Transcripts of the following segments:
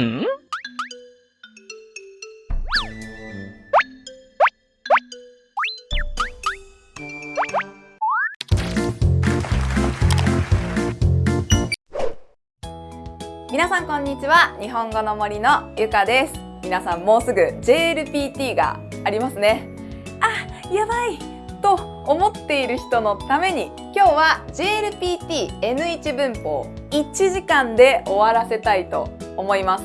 ん？皆さんこんにちは。日本語の森のゆかです。皆さんもうすぐ JLPT がありますね。あやばい。と思っている人のために今日は JLPT N1 文法1時間で終わらせたいと思います。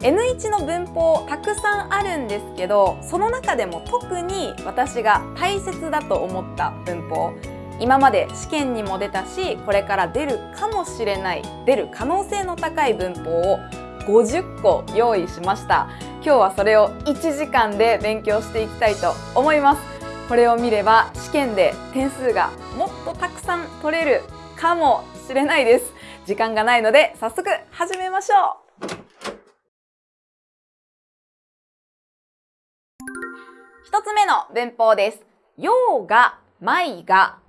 N1 の文法たくさんあるんですけどその中でも特に私が大切だと思った文法今まで試験にも出たしこれから出るかもしれない出る可能性の高い文法を50個用意しました。今日はそれを1時間で勉強していきたいと思います。これを見れば試験で点数がもっとたくさん取れるかもしれないです。時間がないので早速始めましょう一つ目の文法です。用が、my が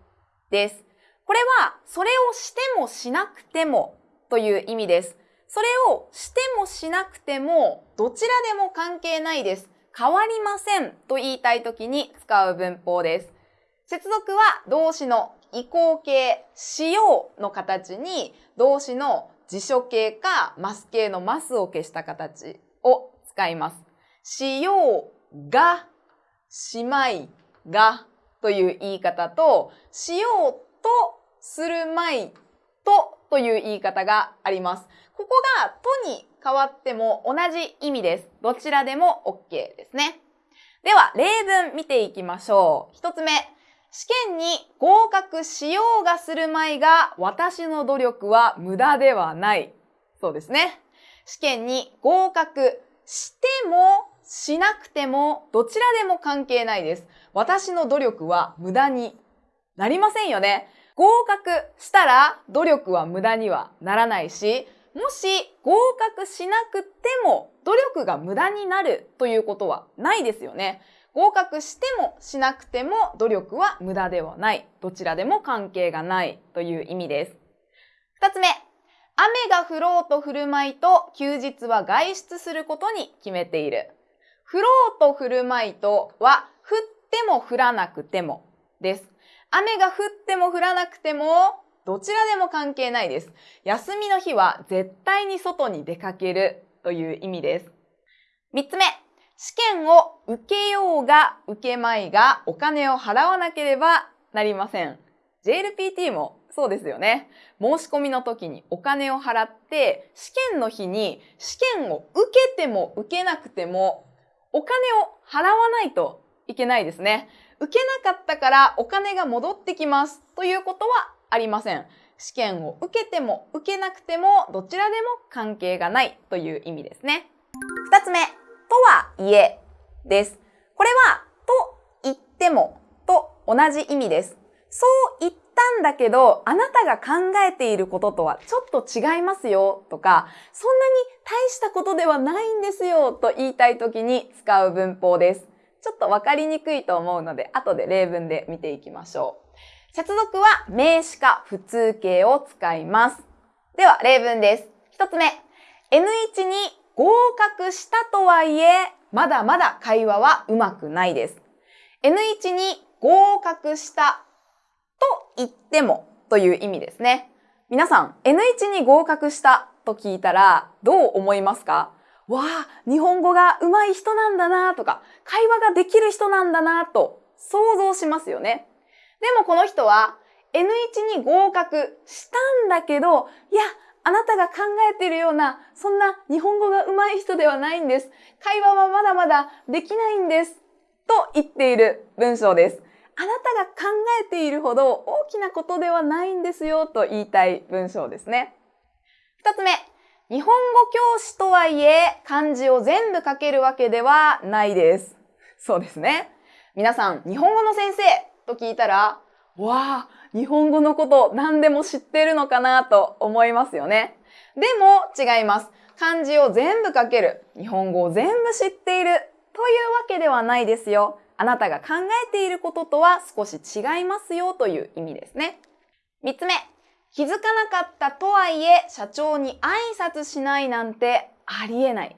です。これは、それをしてもしなくてもという意味です。それをしてもしなくても、どちらでも関係ないです。変わりませんと言いたいときに使う文法です。接続は動詞の移行形、しようの形に動詞の辞書形かマス形のマスを消した形を使います。しようが、しまいがという言い方と、しようとするまいとという言い方があります。ここがとに変わっても同じ意味です。どちらでも OK ですね。では、例文見ていきましょう。一つ目。試験に合格しようがするまいが私の努力は無駄ではない。そうですね。試験に合格してもしなくてもどちらでも関係ないです。私の努力は無駄になりませんよね。合格したら努力は無駄にはならないし、もし合格しなくても努力が無駄になるということはないですよね。合格してもしなくても努力は無駄ではない。どちらでも関係がないという意味です。二つ目。雨が降ろうと降るまいと休日は外出することに決めている。降ろうと降るまいとは降っても降らなくてもです。雨が降っても降らなくてもどちらでも関係ないです。休みの日は絶対に外に出かけるという意味です。三つ目。試験を受けようが受けまいがお金を払わなければなりません。JLPT もそうですよね。申し込みの時にお金を払って試験の日に試験を受けても受けなくてもお金を払わないといけないですね。受けなかったからお金が戻ってきますということはありません。試験を受けても受けなくてもどちらでも関係がないという意味ですね。二つ目、とはいえです。これはと言ってもと同じ意味です。そう言ったんだけど、あなたが考えていることとはちょっと違いますよとか、そんなに大したことではないんですよと言いたいときに使う文法です。ちょっとわかりにくいと思うので、後で例文で見ていきましょう。接続は名詞か普通形を使います。では、例文です。一つ目。N1 に合格したとはいえ、まだまだ会話はうまくないです。N1 に合格したと言ってもという意味ですね。皆さん、N1 に合格したと聞いたらどう思いますか？わあ、日本語が上手い人なんだなとか、会話ができる人なんだなと想像しますよね。でもこの人は N1 に合格したんだけど、いや、あなたが考えているような、そんな日本語が上手い人ではないんです。会話はまだまだできないんです。と言っている文章です。あなたが考えているほど大きなことではないんですよと言いたい文章ですね。二つ目。日本語教師とはいえ漢字を全部書けるわけではないです。そうですね。皆さん、日本語の先生と聞いたら、わあ、日本語のこと何でも知ってるのかなと思いますよね。でも違います。漢字を全部書ける。日本語を全部知っている。というわけではないですよ。あなたが考えていることとは少し違いますよという意味ですね。三つ目。気づかなかったとはいえ社長に挨拶しないなんてありえない。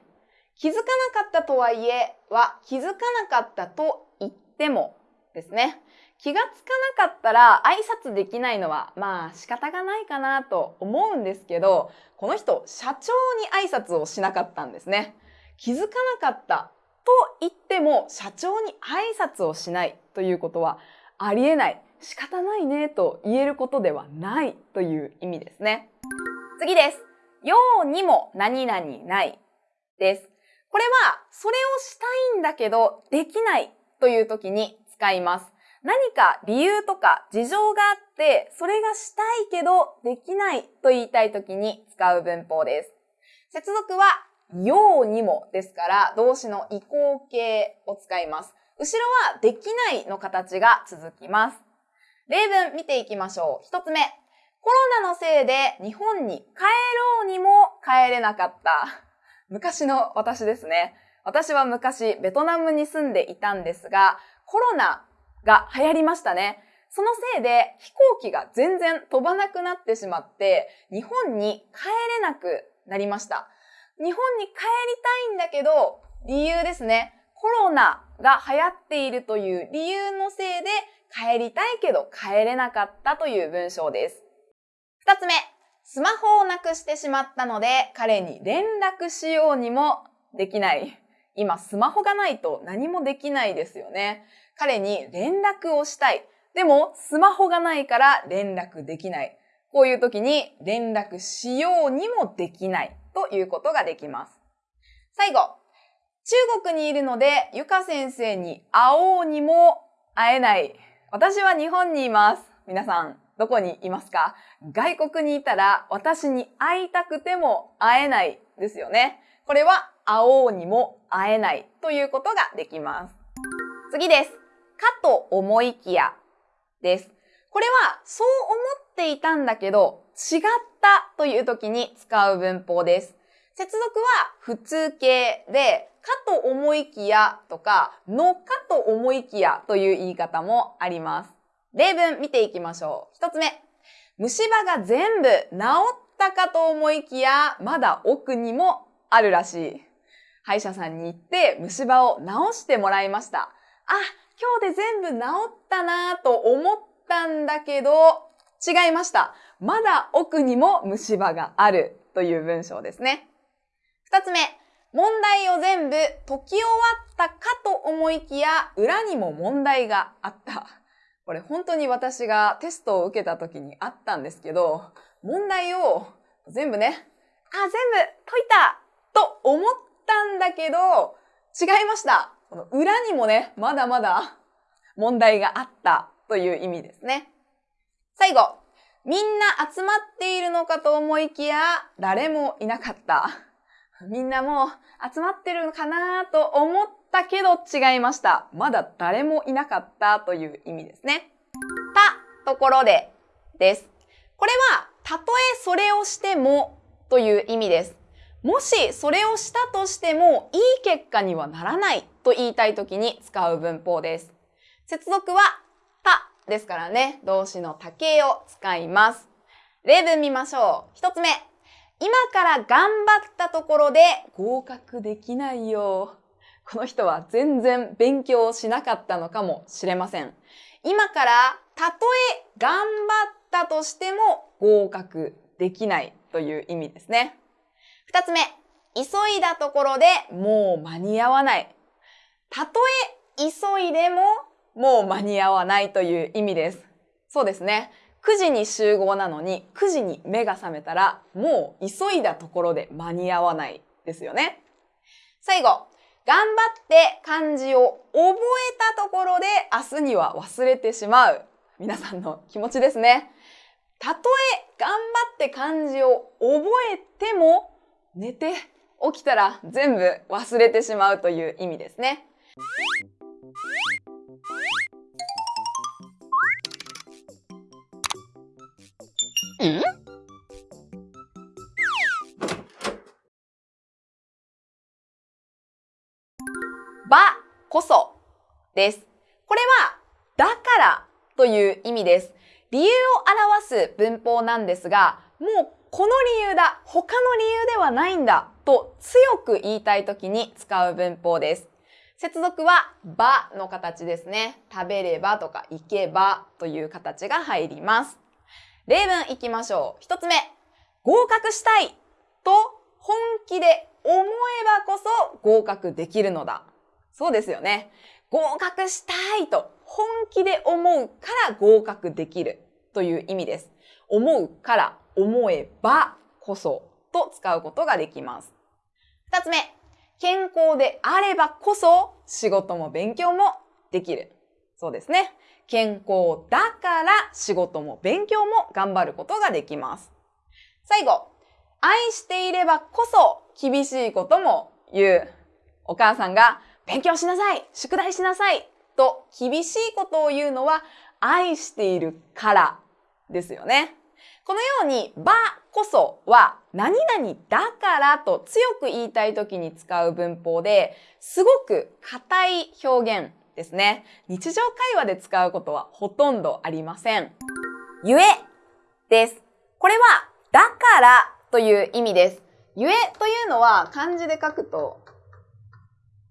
気づかなかったとはいえは気づかなかったと言ってもですね。気がつかなかったら挨拶できないのはまあ仕方がないかなと思うんですけど、この人社長に挨拶をしなかったんですね。気づかなかったと言っても社長に挨拶をしないということはありえない、仕方ないねと言えることではないという意味ですね。次です。ようにも何々ないです。これはそれをしたいんだけどできないという時に使います。何か理由とか事情があって、それがしたいけどできないと言いたい時に使う文法です。接続はようにもですから動詞の移行形を使います。後ろはできないの形が続きます。例文見ていきましょう。一つ目。コロナのせいで日本に帰ろうにも帰れなかった。昔の私ですね。私は昔ベトナムに住んでいたんですが、コロナが流行りましたね。そのせいで飛行機が全然飛ばなくなってしまって、日本に帰れなくなりました。日本に帰りたいんだけど、理由ですね。コロナが流行っているという理由のせいで帰りたいけど帰れなかったという文章です。二つ目、スマホをなくしてしまったので彼に連絡しようにもできない。今スマホがないと何もできないですよね。彼に連絡をしたい。でも、スマホがないから連絡できない。こういう時に連絡しようにもできないということができます。最後、中国にいるので、ゆか先生に会おうにも会えない。私は日本にいます。皆さん、どこにいますか？外国にいたら私に会いたくても会えないですよね。これは会おうにも会えないということができます。次です。かと思いきやです。これはそう思っていたんだけど違ったという時に使う文法です。接続は普通形で、かと思いきやとか、のかと思いきやという言い方もあります。例文見ていきましょう。一つ目。虫歯が全部治ったかと思いきや、まだ奥にもあるらしい。歯医者さんに行って虫歯を治してもらいました。あ、今日で全部治ったなと思ったんだけど、違いました。まだ奥にも虫歯があるという文章ですね。二つ目、問題を全部解き終わったかと思いきや、裏にも問題があった。これ本当に私がテストを受けた時にあったんですけど、問題を全部ね、あ、全部解いたと思ったんだけど、違いました。この裏にもね、まだまだ問題があったという意味ですね。最後、みんな集まっているのかと思いきや、誰もいなかった。みんなもう集まってるのかなと思ったけど違いました。まだ誰もいなかったという意味ですね。たところでです。これは、たとえそれをしてもという意味です。もしそれをしたとしてもいい結果にはならないと言いたい時に使う文法です。接続はたですからね、動詞の多形を使います。例文見ましょう。一つ目。今から頑張ったところで合格できないよ。この人は全然勉強しなかったのかもしれません。今からたとえ頑張ったとしても合格できないという意味ですね。二つ目、急いだところでもう間に合わない。たとえ急いでももう間に合わないという意味です。そうですね。9時に集合なのに9時に目が覚めたらもう急いだところで間に合わないですよね。最後、頑張って漢字を覚えたところで明日には忘れてしまう。皆さんの気持ちですね。たとえ頑張って漢字を覚えても寝て起きたら全部忘れてしまうという意味ですね。ばこそです。これはだからという意味です。理由を表す文法なんですが、もうこの理由だ、他の理由ではないんだと強く言いたいときに使う文法です。接続はばの形ですね。食べればとか行けばという形が入ります。例文いきましょう。一つ目。合格したいと本気で思えばこそ合格できるのだ。そうですよね。合格したいと本気で思うから合格できるという意味です。思うから思えばこそと使うことができます。二つ目。健康であればこそ仕事も勉強もできる。そうですね。健康だから仕事も勉強も頑張ることができます。最後、愛していればこそ厳しいことも言う。お母さんが勉強しなさい宿題しなさいと厳しいことを言うのは愛しているからですよね。このように、ばこそは何々だからと強く言いたい時に使う文法で、すごく硬い表現ですね。日常会話で使うことはほとんどありません。ゆえです。これは、だからという意味です。ゆえというのは漢字で書くと、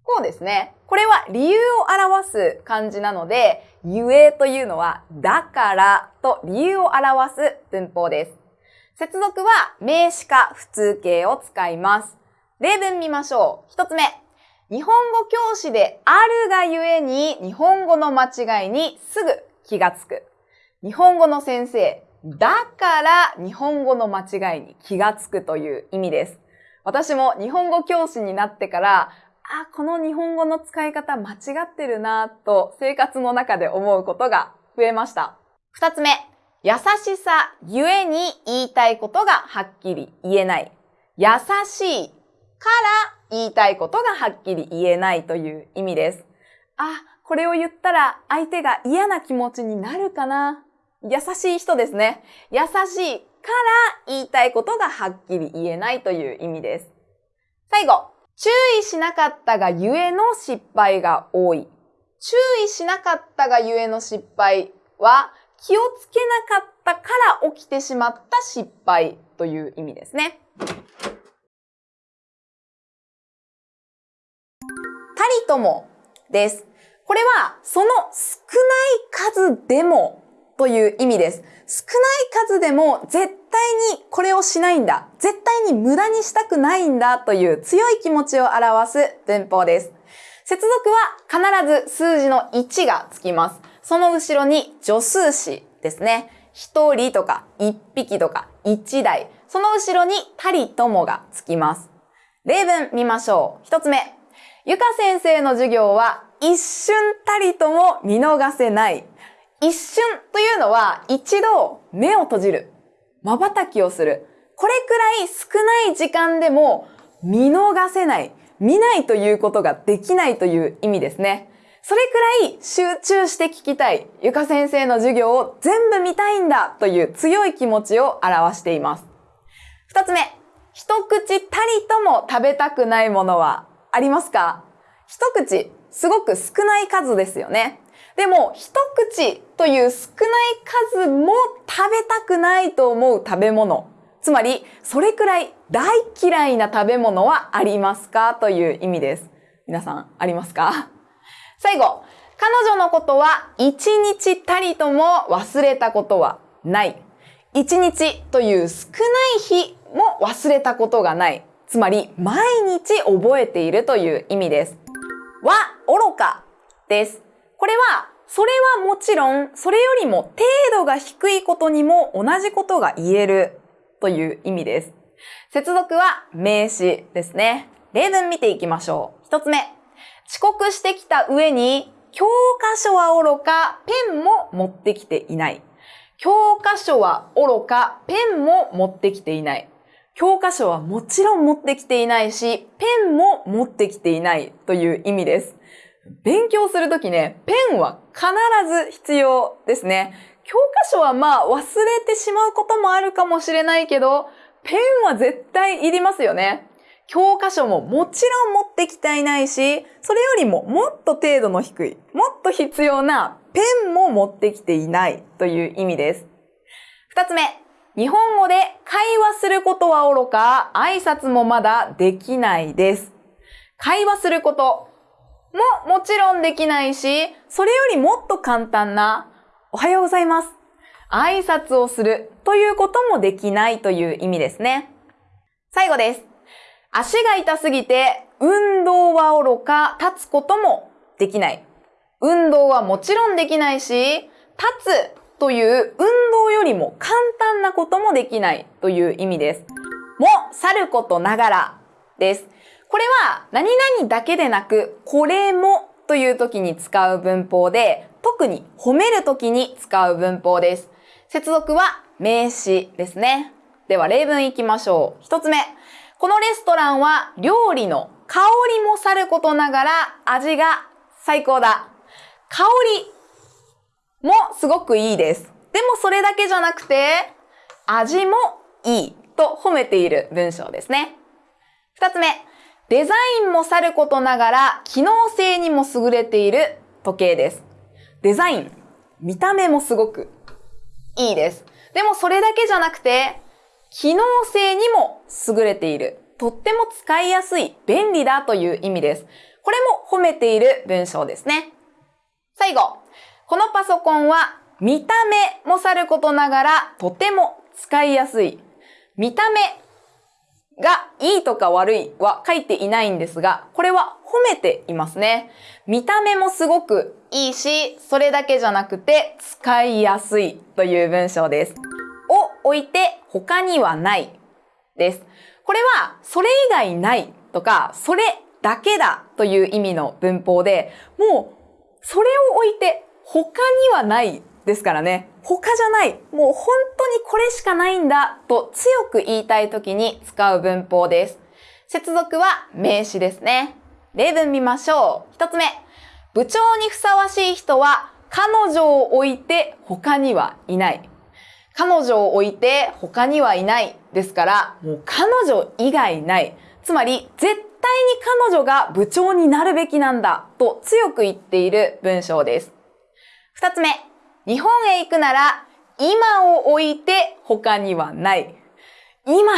こうですね。これは理由を表す漢字なので、ゆえというのは、だからと理由を表す文法です。接続は名詞か普通形を使います。例文見ましょう。一つ目。日本語教師であるがゆえに日本語の間違いにすぐ気がつく。日本語の先生、だから日本語の間違いに気がつくという意味です。私も日本語教師になってから、あ、この日本語の使い方間違ってるなと生活の中で思うことが増えました。二つ目、優しさゆえに言いたいことがはっきり言えない。優しいから言いたいことがはっきり言えないという意味です。あ、これを言ったら相手が嫌な気持ちになるかな優しい人ですね。優しいから言いたいことがはっきり言えないという意味です。最後、注意しなかったがゆえの失敗が多い。注意しなかったがゆえの失敗は気をつけなかったから起きてしまった失敗という意味ですね。たりともです。これはその少ない数でもという意味です。少ない数でも絶対にこれをしないんだ。絶対に無駄にしたくないんだという強い気持ちを表す文法です。接続は必ず数字の1がつきます。その後ろに助数詞ですね。一人とか一匹とか一台。その後ろにたりともがつきます。例文見ましょう。一つ目。ゆか先生の授業は一瞬たりとも見逃せない。一瞬というのは一度目を閉じる。瞬きをする。これくらい少ない時間でも見逃せない。見ないということができないという意味ですね。それくらい集中して聞きたい、ゆか先生の授業を全部見たいんだという強い気持ちを表しています。二つ目、一口たりとも食べたくないものはありますか？一口、すごく少ない数ですよね。でも、一口という少ない数も食べたくないと思う食べ物。つまり、それくらい大嫌いな食べ物はありますかという意味です。皆さん、ありますか？最後、彼女のことは一日たりとも忘れたことはない。一日という少ない日も忘れたことがない。つまり、毎日覚えているという意味です。は、愚かです。これは、それはもちろん、それよりも程度が低いことにも同じことが言えるという意味です。接続は名詞ですね。例文見ていきましょう。一つ目。遅刻してきた上に、教科書は愚か、ペンも持ってきていない。教科書は愚か、ペンも持ってきていない。教科書はもちろん持ってきていないし、ペンも持ってきていないという意味です。勉強するときね、ペンは必ず必要ですね。教科書はまあ忘れてしまうこともあるかもしれないけど、ペンは絶対いりますよね。教科書ももちろん持ってきていないし、それよりももっと程度の低い、もっと必要なペンも持ってきていないという意味です。二つ目、日本語で会話することはおろか、挨拶もまだできないです。会話することももちろんできないし、それよりもっと簡単な、おはようございます。挨拶をするということもできないという意味ですね。最後です。足が痛すぎて、運動はおろか、立つこともできない。運動はもちろんできないし、立つという運動よりも簡単なこともできないという意味です。も、さることながらです。これは何々だけでなく、これもという時に使う文法で、特に褒める時に使う文法です。接続は名詞ですね。では例文いきましょう。一つ目。このレストランは料理の香りもさることながら味が最高だ。香りもすごくいいです。でもそれだけじゃなくて、味もいいと褒めている文章ですね。二つ目。デザインもさることながら機能性にも優れている時計です。デザイン、見た目もすごくいいです。でもそれだけじゃなくて、機能性にも優れている。とっても使いやすい、便利だという意味です。これも褒めている文章ですね。最後、このパソコンは見た目もさることながらとても使いやすい。見た目がいいとか悪いは書いていないんですが、これは褒めていますね。見た目もすごくいいし、それだけじゃなくて使いやすいという文章です。を置いて他にはないです。これはそれ以外ないとか、それだけだという意味の文法で、もうそれを置いて他にはないですからね。他じゃない。もう本当にこれしかないんだと強く言いたい時に使う文法です。接続は名詞ですね。例文見ましょう。一つ目。部長にふさわしい人は彼女を置いて他にはいない。彼女を置いて他にはいないですから、もう彼女以外ない。つまり、絶対に彼女が部長になるべきなんだと強く言っている文章です。二つ目。日本へ行くなら、今を置いて他にはない。今、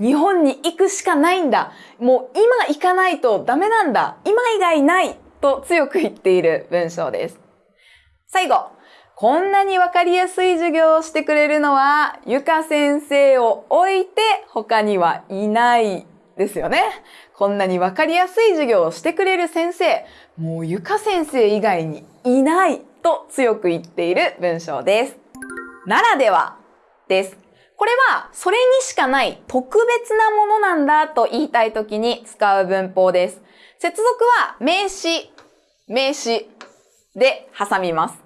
日本に行くしかないんだ。もう今行かないとダメなんだ。今以外ないと強く言っている文章です。最後、こんなにわかりやすい授業をしてくれるのは、ゆか先生を置いて他にはいないですよね。こんなにわかりやすい授業をしてくれる先生、もうゆか先生以外にいないと強く言っている文章です。ならではです。これはそれにしかない特別なものなんだと言いたいときに使う文法です。接続は名詞、名詞で挟みます。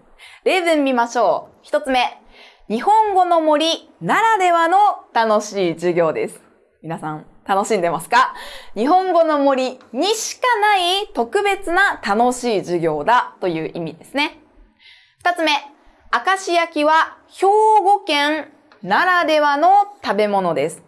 例文見ましょう。一つ目。日本語の森ならではの楽しい授業です。皆さん楽しんでますか？日本語の森にしかない特別な楽しい授業だという意味ですね。二つ目。明石焼きは兵庫県ならではの食べ物です。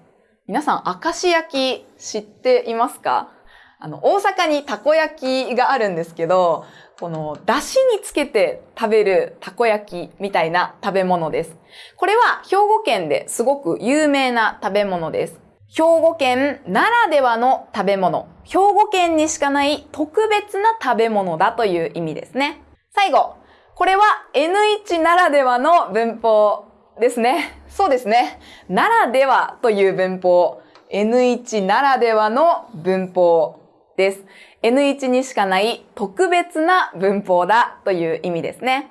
皆さん、明石焼き知っていますか？あの、大阪にたこ焼きがあるんですけど、この、出汁につけて食べるたこ焼きみたいな食べ物です。これは兵庫県ですごく有名な食べ物です。兵庫県ならではの食べ物。兵庫県にしかない特別な食べ物だという意味ですね。最後。これは N1 ならではの文法ですね。そうですね。ならではという文法。N1 ならではの文法です。N1 にしかない特別な文法だという意味ですね。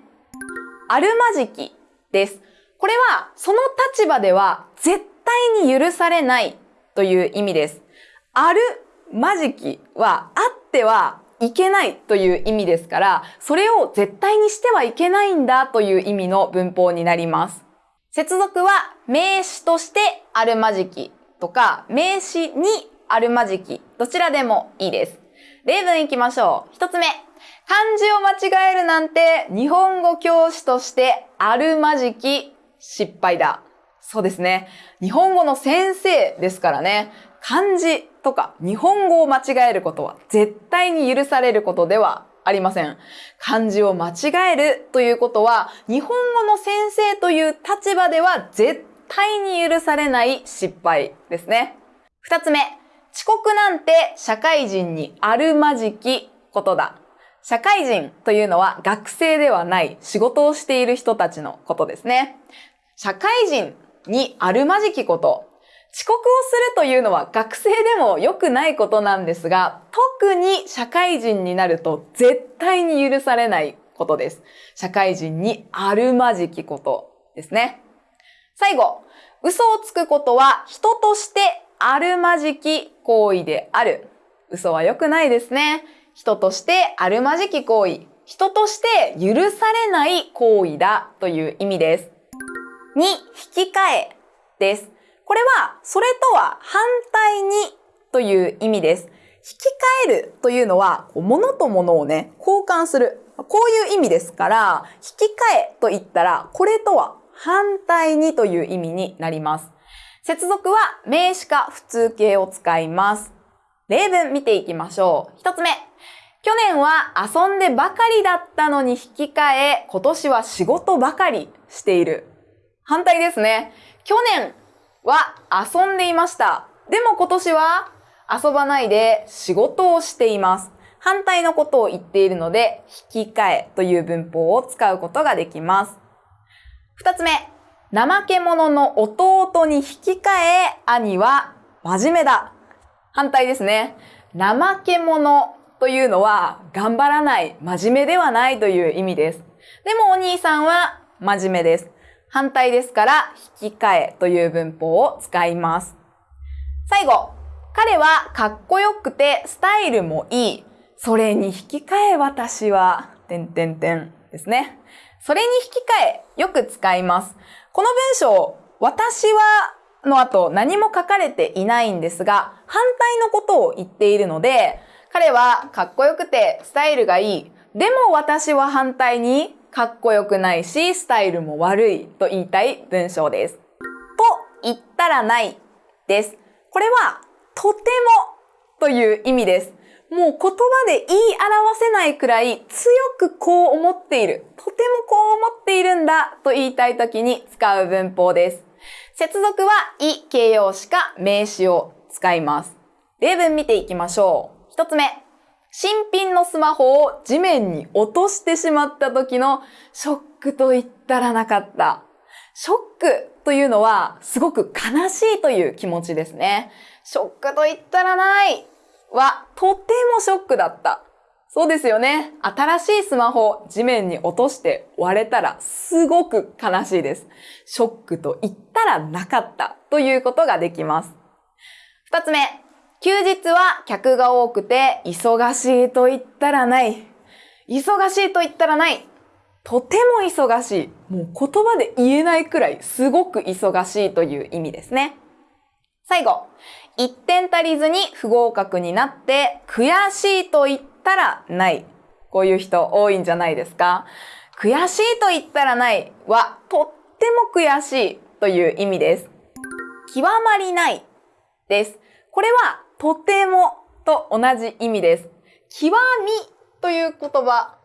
あるまじきです。これはその立場では絶対に許されないという意味です。あるまじきはあってはいけないという意味ですから、それを絶対にしてはいけないんだという意味の文法になります。接続は名詞としてあるまじきとか名詞にあるまじきどちらでもいいです。例文いきましょう。一つ目。漢字を間違えるなんて日本語教師としてあるまじき失敗だ。そうですね。日本語の先生ですからね。漢字とか日本語を間違えることは絶対に許されることではありません。漢字を間違えるということは日本語の先生という立場では絶対に許されない失敗ですね。二つ目、遅刻なんて社会人にあるまじきことだ。社会人というのは学生ではない仕事をしている人たちのことですね。社会人にあるまじきこと。遅刻をするというのは学生でも良くないことなんですが、特に社会人になると絶対に許されないことです。社会人にあるまじきことですね。最後、嘘をつくことは人としてあるまじき行為である。嘘は良くないですね。人としてあるまじき行為。人として許されない行為だという意味です。2、引き換えです。これは、それとは反対にという意味です。引き換えるというのは、物と物をね、交換する。こういう意味ですから、引き換えと言ったら、これとは反対にという意味になります。接続は名詞か普通形を使います。例文見ていきましょう。一つ目。去年は遊んでばかりだったのに引き換え、今年は仕事ばかりしている。反対ですね。去年は遊んでいました。でも今年は遊ばないで仕事をしています。反対のことを言っているので、引き換えという文法を使うことができます。二つ目。怠け者の弟に引き換え、兄は真面目だ。反対ですね。怠け者というのは頑張らない、真面目ではないという意味です。でもお兄さんは真面目です。反対ですから引き換えという文法を使います。最後、彼はかっこよくてスタイルもいい。それに引き換え私は、てんてんてんですね。それに引き換え、よく使います。この文章、私はの後何も書かれていないんですが、反対のことを言っているので、彼はかっこよくてスタイルがいい。でも私は反対にかっこよくないし、スタイルも悪いと言いたい文章です。と言ったらないです。これはとてもという意味です。もう言葉で言い表せないくらい強くこう思っている。とてもこう思っているんだと言いたいときに使う文法です。接続は、い形容詞か名詞を使います。例文見ていきましょう。一つ目。新品のスマホを地面に落としてしまった時のショックと言ったらなかった。ショックというのはすごく悲しいという気持ちですね。ショックと言ったらないはとてもショックだった。そうですよね。新しいスマホを地面に落として割れたらすごく悲しいです。ショックと言ったらなかったということができます。二つ目。休日は客が多くて忙しいと言ったらない。忙しいと言ったらない。とても忙しい。もう言葉で言えないくらいすごく忙しいという意味ですね。最後。1点足りずに不合格になって悔しいと言ったらない。こういう人多いんじゃないですか悔しいと言ったらないはとっても悔しいという意味です。極まりないです。これはとてもと同じ意味です。極みという言葉。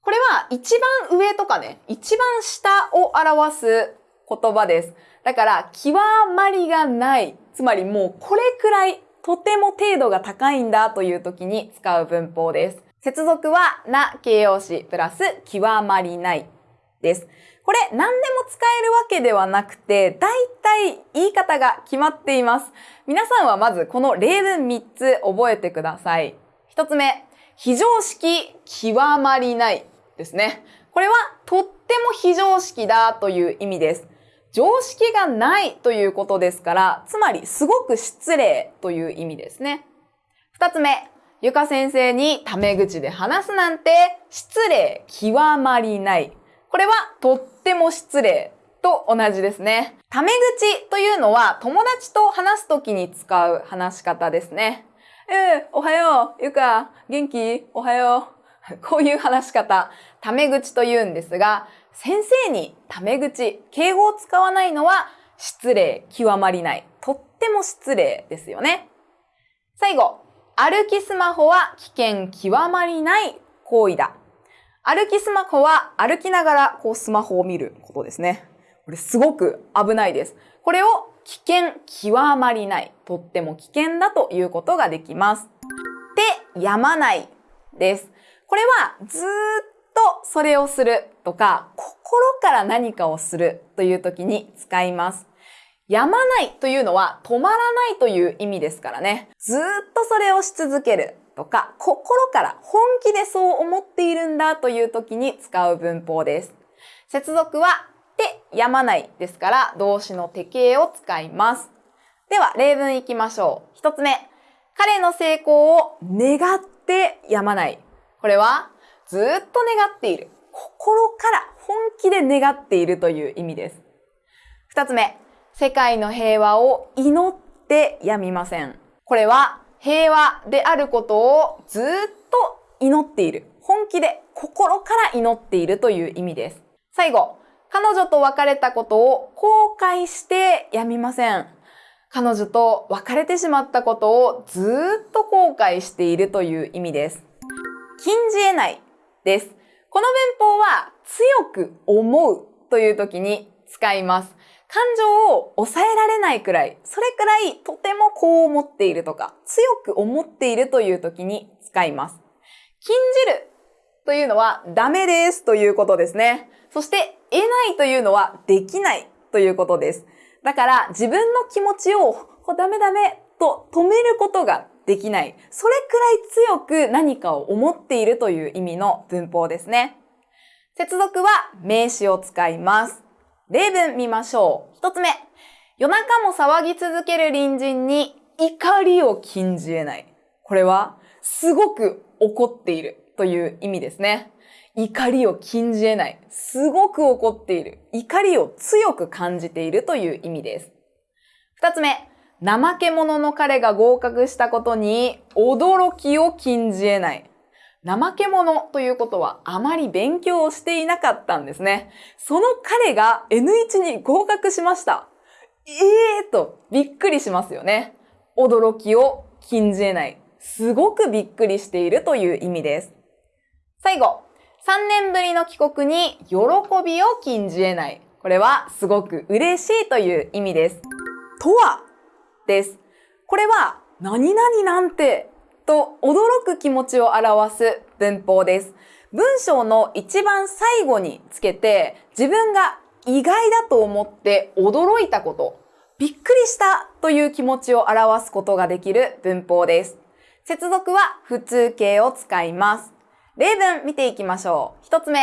これは一番上とかね、一番下を表す言葉です。だから、極まりがない。つまりもうこれくらい、とても程度が高いんだという時に使う文法です。接続は、な形容詞プラス、極まりないです。これ何でも使えるわけではなくて、だいたい言い方が決まっています。皆さんはまずこの例文3つ覚えてください。1つ目、非常識極まりないですね。これはとっても非常識だという意味です。常識がないということですから、つまりすごく失礼という意味ですね。二つ目、ゆか先生にタメ口で話すなんて失礼極まりない。これはとっても失礼と同じですね。タメ口というのは友達と話すときに使う話し方ですね。えー、おはよう、ゆか、元気？おはよう。こういう話し方、タメ口と言うんですが、先生にタメ口、敬語を使わないのは失礼極まりない。とっても失礼ですよね。最後、歩きスマホは危険極まりない行為だ。歩きスマホは歩きながらこうスマホを見ることですね。これすごく危ないです。これを危険極まりない。とっても危険だということができます。で、やまないです。これはずっとそれをするとか、心から何かをするという時に使います。やまないというのは止まらないという意味ですからね。ずっとそれをし続けるとか、心から本気でそう思っているんだという時に使う文法です。接続はでやまないですから動詞の手形を使います。では例文いきましょう。一つ目。彼の成功を願ってやまない。これはずっと願っている。心から本気で願っているという意味です。二つ目。世界の平和を祈ってやみません。これは平和であることをずっと祈っている。本気で心から祈っているという意味です。最後。彼女と別れたことを後悔してやみません。彼女と別れてしまったことをずっと後悔しているという意味です。禁じ得ないです。この文法は強く思うという時に使います。感情を抑えられないくらい、それくらいとてもこう思っているとか、強く思っているという時に使います。禁じるというのはダメですということですね。そして得ないというのはできないということです。だから自分の気持ちをダメダメと止めることができない。それくらい強く何かを思っているという意味の文法ですね。接続は名詞を使います。例文見ましょう。一つ目。夜中も騒ぎ続ける隣人に怒りを禁じ得ない。これはすごく怒っているという意味ですね。怒りを禁じ得ない。すごく怒っている。怒りを強く感じているという意味です。二つ目。怠け者の彼が合格したことに驚きを禁じ得ない。怠け者ということはあまり勉強をしていなかったんですね。その彼が N1 に合格しました。ええーとびっくりしますよね。驚きを禁じ得ない。すごくびっくりしているという意味です。最後、3年ぶりの帰国に喜びを禁じ得ない。これはすごく嬉しいという意味です。とはです。これは何々なんてと驚く気持ちを表す文法です。文章の一番最後につけて自分が意外だと思って驚いたこと、びっくりしたという気持ちを表すことができる文法です。接続は普通形を使います。例文見ていきましょう。一つ目。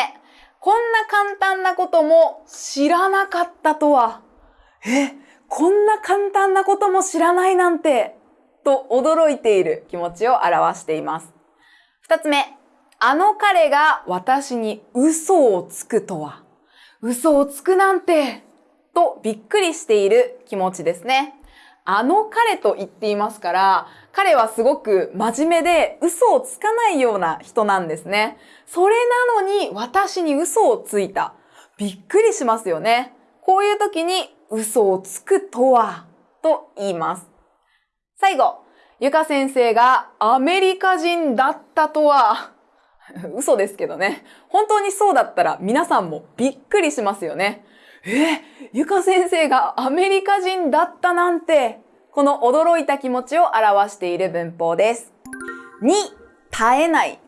こんな簡単なことも知らなかったとは。え、こんな簡単なことも知らないなんて。と驚いている気持ちを表しています。二つ目。あの彼が私に嘘をつくとは。嘘をつくなんて。とびっくりしている気持ちですね。あの彼と言っていますから、彼はすごく真面目で嘘をつかないような人なんですね。それなのに私に嘘をついた。びっくりしますよね。こういう時に嘘をつくとはと言います。最後、ゆか先生がアメリカ人だったとは 嘘ですけどね。本当にそうだったら皆さんもびっくりしますよね。え、ゆか先生がアメリカ人だったなんてこの驚いた気持ちを表している文法です。に、耐えない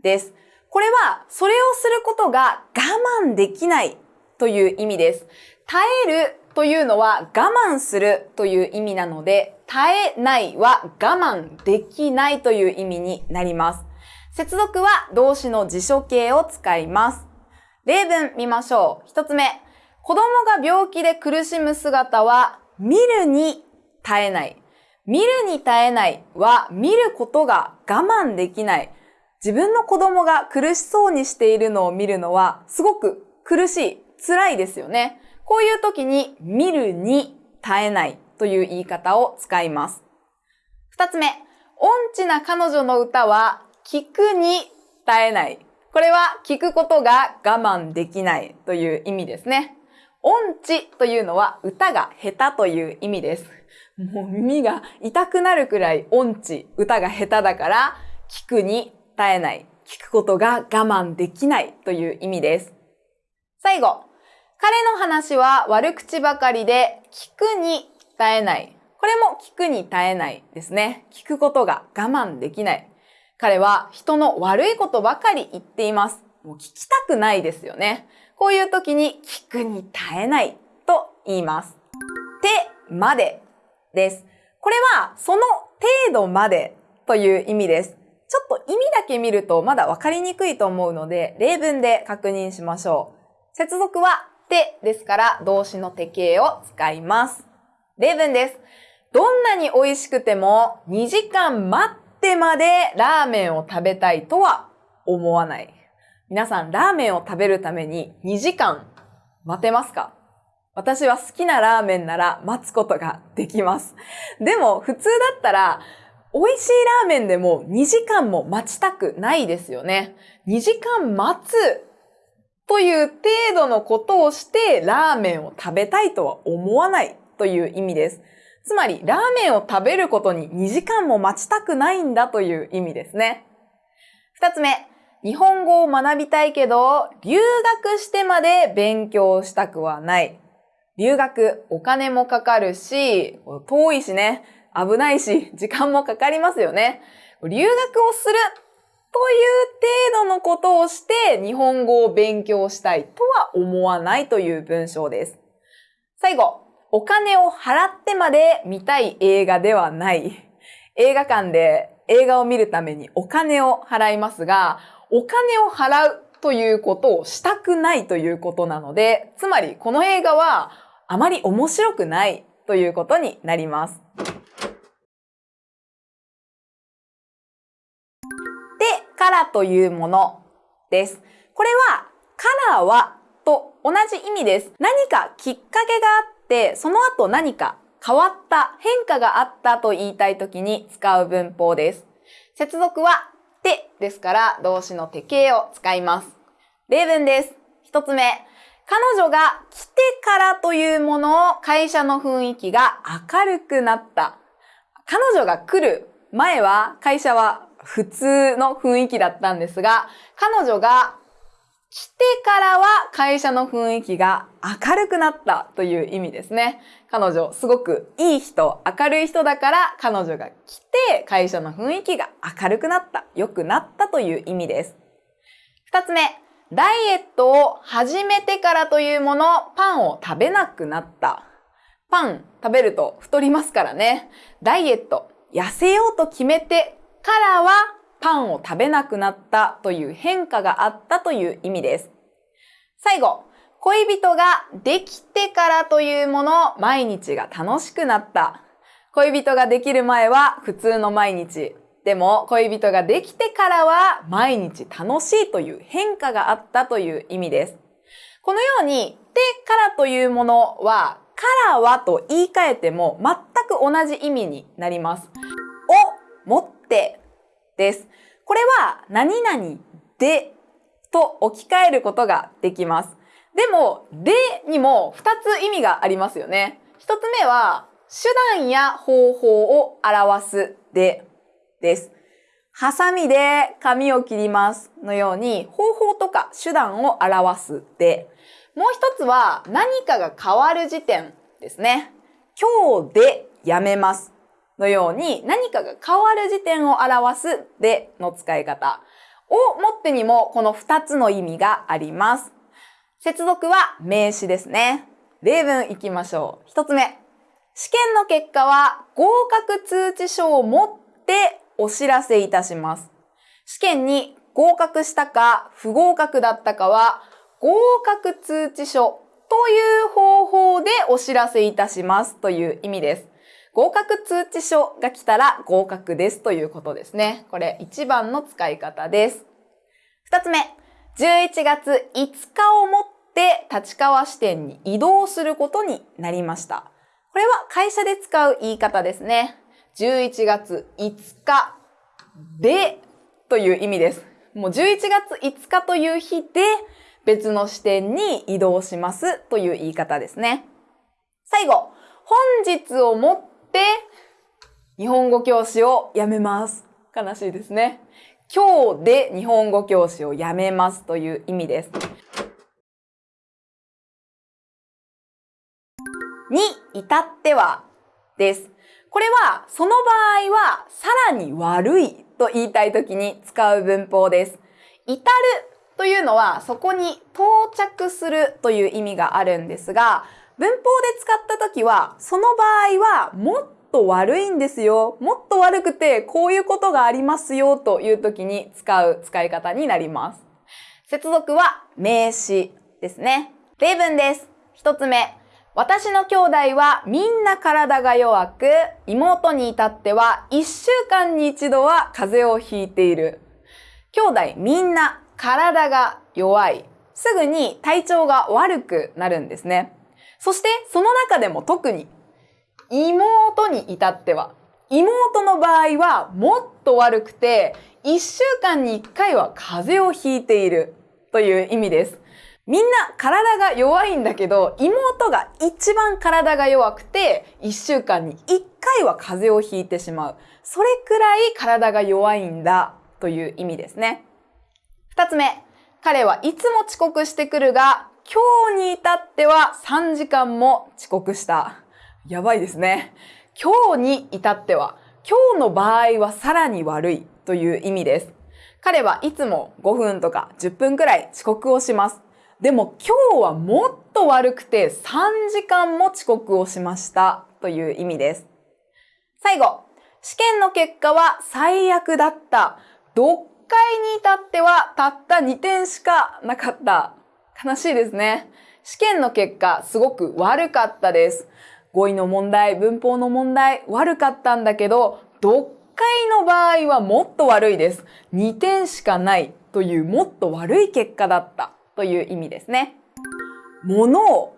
です。これは、それをすることが我慢できないという意味です。耐えるというのは我慢するという意味なので、耐えないは我慢できないという意味になります。接続は動詞の辞書形を使います。例文見ましょう。一つ目。子供が病気で苦しむ姿は見るに耐えない。見るに耐えないは見ることが我慢できない。自分の子供が苦しそうにしているのを見るのはすごく苦しい、辛いですよね。こういう時に見るに耐えないという言い方を使います。二つ目、音痴な彼女の歌は聞くに耐えない。これは聞くことが我慢できないという意味ですね。音痴というのは歌が下手という意味です。もう耳が痛くなるくらい音痴、歌が下手だから、聞くに耐えない。聞くことが我慢できないという意味です。最後、彼の話は悪口ばかりで聞くに耐えない。これも聞くに耐えないですね。聞くことが我慢できない。彼は人の悪いことばかり言っています。もう聞きたくないですよね。こういう時に聞くに耐えないと言います。てまでです。これはその程度までという意味です。ちょっと意味だけ見るとまだわかりにくいと思うので、例文で確認しましょう。接続はてですから動詞の手形を使います。例文です。どんなに美味しくても2時間待ってまでラーメンを食べたいとは思わない。皆さん、ラーメンを食べるために2時間待てますか？私は好きなラーメンなら待つことができます。でも、普通だったら、美味しいラーメンでも2時間も待ちたくないですよね。2時間待つという程度のことをしてラーメンを食べたいとは思わないという意味です。つまり、ラーメンを食べることに2時間も待ちたくないんだという意味ですね。二つ目、日本語を学びたいけど、留学してまで勉強したくはない。留学、お金もかかるし、遠いしね、危ないし、時間もかかりますよね。留学をするという程度のことをして日本語を勉強したいとは思わないという文章です。最後、お金を払ってまで見たい映画ではない。映画館で映画を見るためにお金を払いますが、お金を払うということをしたくないということなので、つまりこの映画はあまり面白くないということになります。からというものです。これは、カラーはと同じ意味です。何かきっかけがあって、その後何か変わった、変化があったと言いたいときに使う文法です。接続は、てですから動詞の手形を使います。例文です。一つ目。彼女が来てからというものを会社の雰囲気が明るくなった。彼女が来る前は会社は普通の雰囲気だったんですが、彼女が来てからは会社の雰囲気が明るくなったという意味ですね。彼女、すごくいい人、明るい人だから彼女が来て会社の雰囲気が明るくなった、良くなったという意味です。二つ目、ダイエットを始めてからというもの、パンを食べなくなった。パン食べると太りますからね。ダイエット、痩せようと決めてからはパンを食べなくなったという変化があったという意味です。最後、恋人ができてからというもの、毎日が楽しくなった。恋人ができる前は普通の毎日。でも恋人ができてからは毎日楽しいという変化があったという意味です。このように、てからというものは、からはと言い換えても全く同じ意味になります。をもってです。これは何々でと置き換えることができます。でも、でにも2つ意味がありますよね。1つ目は、手段や方法を表すでです。ハサミで髪を切りますのように方法とか手段を表すで。もう一つは何かが変わる時点ですね。今日でやめますのように何かが変わる時点を表すでの使い方をもってにもこの2つの意味があります。接続は名詞ですね。例文いきましょう。1つ目。試験の結果は合格通知書を持ってお知らせいたします。試験に合格したか不合格だったかは合格通知書という方法でお知らせいたしますという意味です。合格通知書が来たら合格ですということですね。これ一番の使い方です。二つ目、11月5日をもって立川支店に移動することになりました。これは会社で使う言い方ですね。11月5日でという意味です。もう11月5日という日で別の支店に移動しますという言い方ですね。最後、本日をもってって日本語教師を辞めます。悲しいですね。今日で日本語教師を辞めますという意味です。に至ってはです。これは、その場合は、さらに悪いと言いたいときに使う文法です。至るというのは、そこに到着するという意味があるんですが、文法で使ったときは、その場合は、もっと悪いんですよ。もっと悪くて、こういうことがありますよというときに使う使い方になります。接続は名詞ですね。例文です。一つ目。私の兄弟はみんな体が弱く、妹に至っては一週間に一度は風邪をひいている。兄弟みんな体が弱い。すぐに体調が悪くなるんですね。そしてその中でも特に妹に至っては、妹の場合はもっと悪くて、一週間に一回は風邪をひいているという意味です。みんな体が弱いんだけど、妹が一番体が弱くて、一週間に一回は風邪をひいてしまう。それくらい体が弱いんだという意味ですね。二つ目、彼はいつも遅刻してくるが、今日に至っては3時間も遅刻した。やばいですね。今日に至っては、今日の場合はさらに悪いという意味です。彼はいつも5分とか10分くらい遅刻をします。でも今日はもっと悪くて3時間も遅刻をしましたという意味です。最後、試験の結果は最悪だった。読解に至ってはたった2点しかなかった。悲しいですね。試験の結果すごく悪かったです。語彙の問題、文法の問題悪かったんだけど、読解の場合はもっと悪いです。2点しかないというもっと悪い結果だった。という意味ですね。もの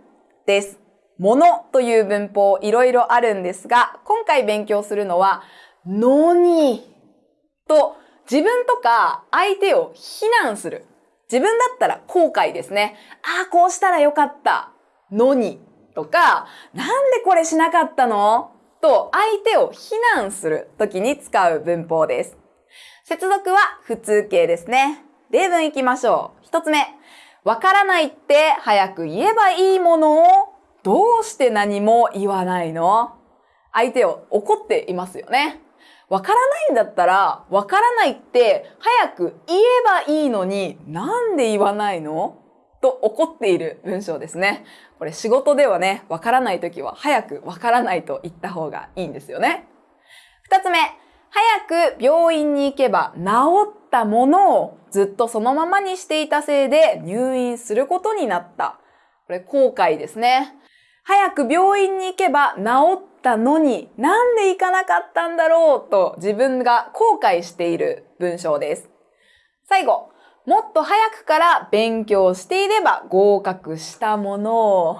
です。ものという文法いろいろあるんですが、今回勉強するのは、のにと自分とか相手を非難する。自分だったら後悔ですね。ああ、こうしたらよかったのにとか、なんでこれしなかったの？と相手を非難するときに使う文法です。接続は普通形ですね。例文いきましょう。一つ目。わからないって早く言えばいいものをどうして何も言わないの？相手を怒っていますよね。わからないんだったら、わからないって早く言えばいいのになんで言わないの？と怒っている文章ですね。これ仕事ではね、わからないときは早くわからないと言った方がいいんですよね。二つ目、早く病院に行けば治ったものをずっとそのままにしていたせいで入院することになった。これ後悔ですね。早く病院に行けば治ったのになんで行かなかったんだろうと自分が後悔している文章です。最後、もっと早くから勉強していれば合格したものを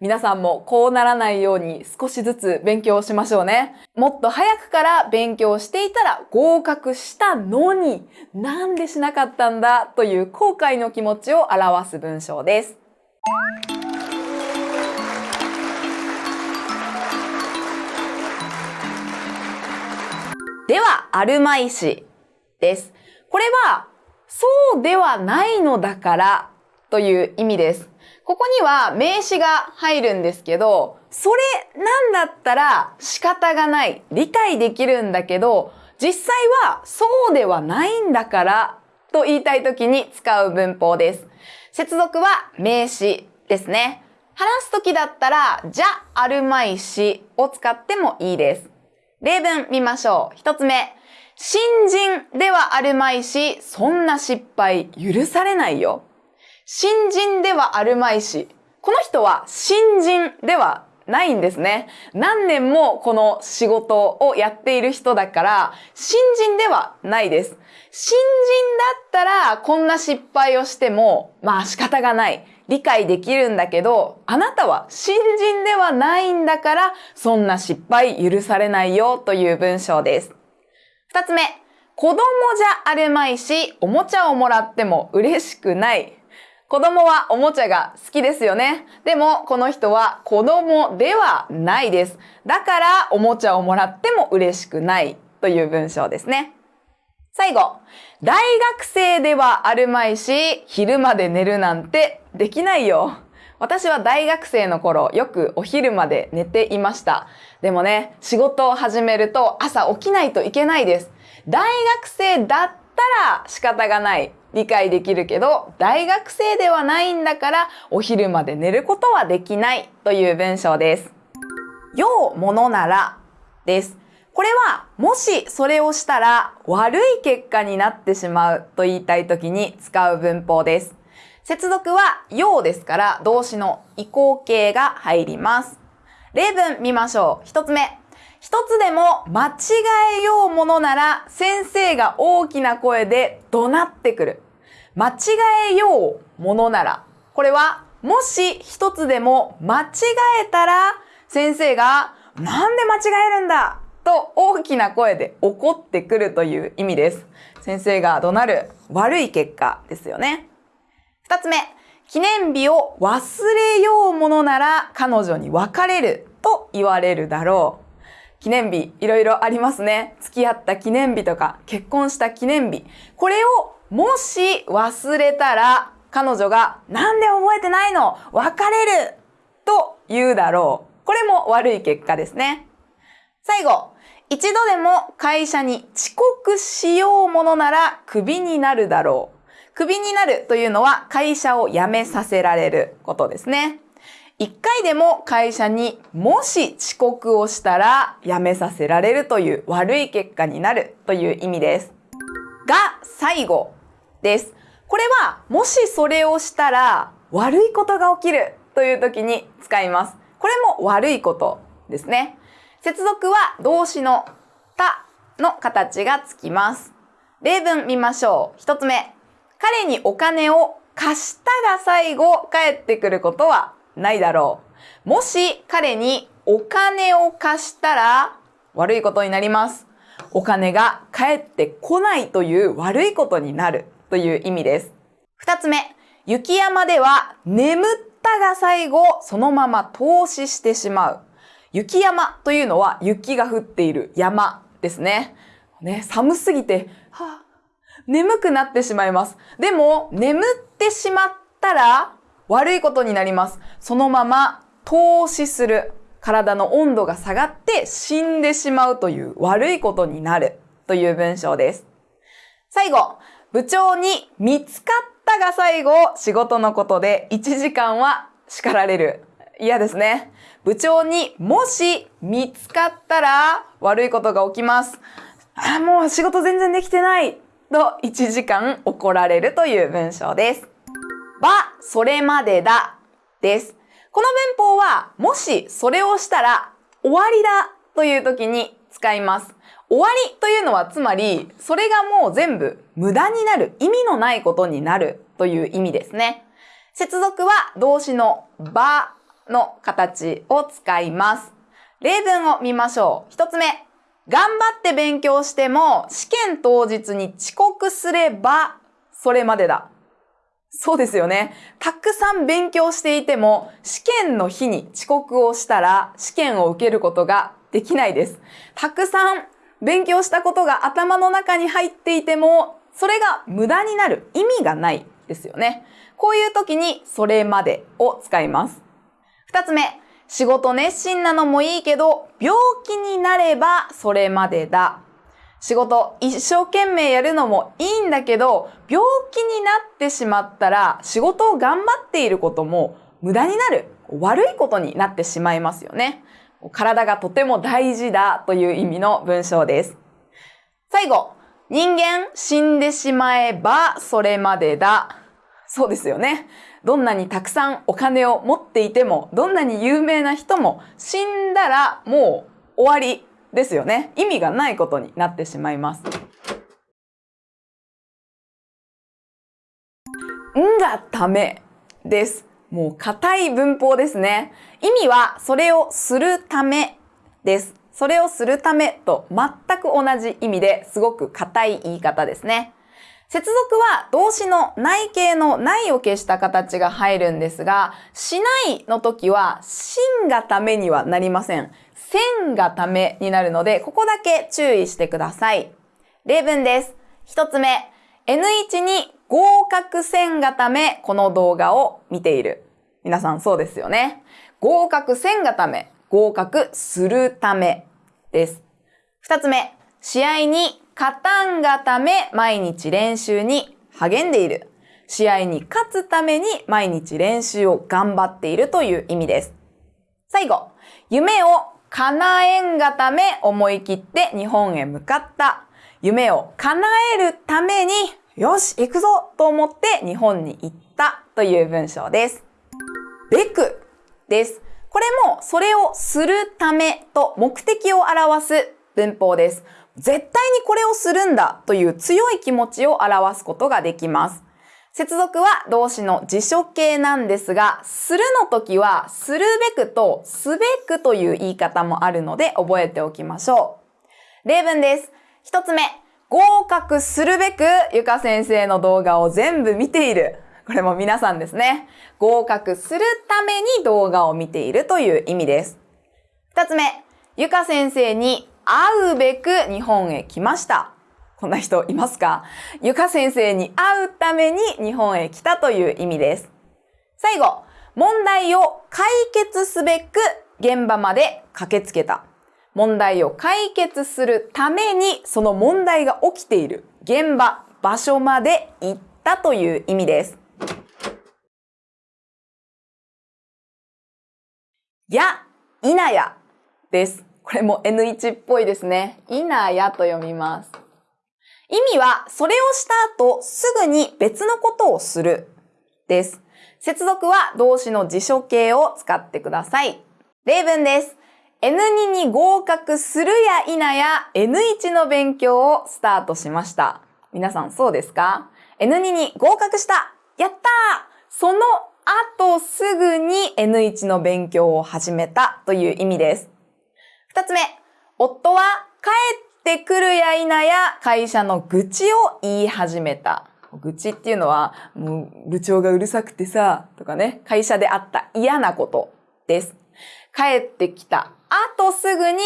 皆さんもこうならないように少しずつ勉強しましょうね。もっと早くから勉強していたら合格したのになんでしなかったんだという後悔の気持ちを表す文章です。では、あるまいしです。これは、そうではないのだからという意味です。ここには名詞が入るんですけど、それなんだったら仕方がない。理解できるんだけど、実際はそうではないんだからと言いたい時に使う文法です。接続は名詞ですね。話す時だったら、じゃあるまいしを使ってもいいです。例文見ましょう。一つ目。新人ではあるまいし、そんな失敗許されないよ。新人ではあるまいし、この人は新人ではないんですね。何年もこの仕事をやっている人だから、新人ではないです。新人だったらこんな失敗をしても、まあ仕方がない。理解できるんだけど、あなたは新人ではないんだから、そんな失敗許されないよという文章です。二つ目、子供じゃあるまいし、おもちゃをもらっても嬉しくない。子供はおもちゃが好きですよね。でも、この人は子供ではないです。だから、おもちゃをもらっても嬉しくないという文章ですね。最後、大学生ではあるまいし、昼まで寝るなんてできないよ。私は大学生の頃よくお昼まで寝ていました。でもね、仕事を始めると朝起きないといけないです。大学生だったら仕方がない。理解できるけど、大学生ではないんだからお昼まで寝ることはできないという文章です。ようものならです。これは、もしそれをしたら悪い結果になってしまうと言いたい時に使う文法です。接続は、ようですから動詞の移行形が入ります。例文見ましょう。一つ目。一つでも間違えようものなら先生が大きな声で怒鳴ってくる。間違えようものなら。これはもし一つでも間違えたら先生がなんで間違えるんだ？と大きな声で怒ってくるという意味です。先生が怒鳴る悪い結果ですよね。二つ目。記念日を忘れようものなら彼女に別れると言われるだろう。記念日、いろいろありますね。付き合った記念日とか、結婚した記念日。これをもし忘れたら、彼女が、なんで覚えてないの別れると言うだろう。これも悪い結果ですね。最後、一度でも会社に遅刻しようものならクビになるだろう。クビになるというのは会社を辞めさせられることですね。一回でも会社にもし遅刻をしたら辞めさせられるという悪い結果になるという意味です。が最後です。これはもしそれをしたら悪いことが起きるという時に使います。これも悪いことですね。接続は動詞のたの形がつきます。例文見ましょう。一つ目。彼にお金を貸したが最後返ってくることはないだろう。もし彼にお金を貸したら悪いことになります。お金が返ってこないという悪いことになるという意味です。二つ目、雪山では眠ったが最後そのまま投資してしまう。雪山というのは雪が降っている山ですね。ね寒すぎて、はあ、眠くなってしまいます。でも、眠ってしまったら悪いことになります。そのまま投資する。体の温度が下がって死んでしまうという悪いことになるという文章です。最後、部長に見つかったが最後、仕事のことで1時間は叱られる。嫌ですね。部長にもし見つかったら悪いことが起きます。あ、もう仕事全然できてないと1時間怒られるという文章です。ば、それまでだ、です。この文法は、もしそれをしたら終わりだという時に使います。終わりというのはつまり、それがもう全部無駄になる、意味のないことになるという意味ですね。接続は動詞のばの形を使います。例文を見ましょう。一つ目。頑張って勉強しても試験当日に遅刻すればそれまでだ。そうですよね。たくさん勉強していても、試験の日に遅刻をしたら、試験を受けることができないです。たくさん勉強したことが頭の中に入っていても、それが無駄になる意味がないですよね。こういう時に、それまでを使います。二つ目、仕事熱心なのもいいけど、病気になればそれまでだ。仕事一生懸命やるのもいいんだけど、病気になってしまったら仕事を頑張っていることも無駄になる。悪いことになってしまいますよね。体がとても大事だという意味の文章です。最後、人間死んでしまえばそれまでだ。そうですよね。どんなにたくさんお金を持っていても、どんなに有名な人も死んだらもう終わりですよね。意味がないことになってしまいます。んがためです。もう硬い文法ですね。意味はそれをするためです。それをするためと全く同じ意味ですごく硬い言い方ですね。接続は動詞の内形のないを消した形が入るんですが、しないの時は、しんがためにはなりません。線がためになるので、ここだけ注意してください。例文です。一つ目、N1 に合格線がためこの動画を見ている。皆さんそうですよね。合格せんがため、合格するためです。二つ目、試合に勝たんがため毎日練習に励んでいる。試合に勝つために毎日練習を頑張っているという意味です。最後、夢を叶えんがため思い切って日本へ向かった。夢を叶えるために、よし、行くぞと思って日本に行ったという文章です。べくです。これもそれをするためと目的を表す文法です。絶対にこれをするんだという強い気持ちを表すことができます。接続は動詞の辞書形なんですが、するの時は、するべくとすべくという言い方もあるので覚えておきましょう。例文です。一つ目、合格するべくゆか先生の動画を全部見ている。これも皆さんですね。合格するために動画を見ているという意味です。二つ目、ゆか先生に会うべく日本へ来ました。こんな人いますか？ゆか先生に会うために日本へ来たという意味です。最後、問題を解決すべく現場まで駆けつけた。問題を解決するためにその問題が起きている現場、場所まで行ったという意味です。や、いなやです。これも N1 っぽいですね。いなやと読みます。意味は、それをした後、すぐに別のことをするです。接続は動詞の辞書形を使ってください。例文です。N2 に合格するや否や N1 の勉強をスタートしました。皆さんそうですか ?N2 に合格したやったーその後すぐに N1 の勉強を始めたという意味です。二つ目、夫は帰ってくるや否や会社の愚痴を言い始めた。愚痴っていうのは、もう部長がうるさくてさ、とかね、会社であった嫌なことです。帰ってきた後すぐに、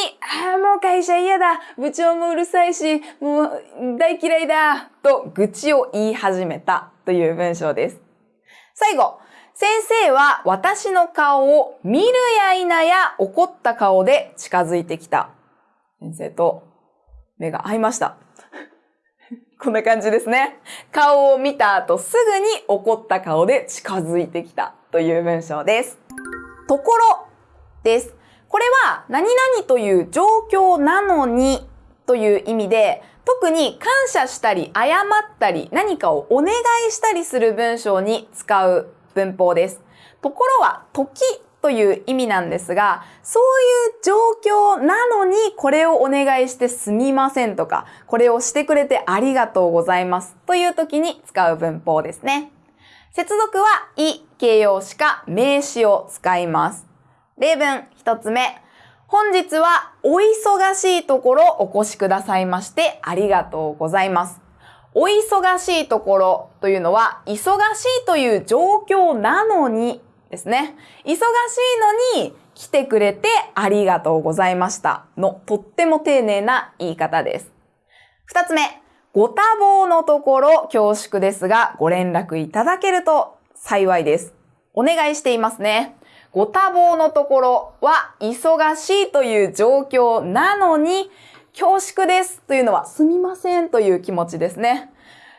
ああ、もう会社嫌だ部長もうるさいし、もう大嫌いだと愚痴を言い始めたという文章です。最後、先生は私の顔を見るや否や怒った顔で近づいてきた。先生と目が合いました。こんな感じですね。顔を見た後すぐに怒った顔で近づいてきたという文章です。ところです。これは何々という状況なのにという意味で特に感謝したり謝ったり何かをお願いしたりする文章に使う文法です。ところは時という意味なんですが、そういう状況なのにこれをお願いしてすみませんとか、これをしてくれてありがとうございますという時に使う文法ですね。接続は、い、形容詞か名詞を使います。例文一つ目。本日はお忙しいところお越しくださいましてありがとうございます。お忙しいところというのは、忙しいという状況なのにですね。忙しいのに来てくれてありがとうございましたのとっても丁寧な言い方です。二つ目、ご多忙のところ恐縮ですがご連絡いただけると幸いです。お願いしていますね。ご多忙のところは忙しいという状況なのに、恐縮ですというのはすみませんという気持ちですね。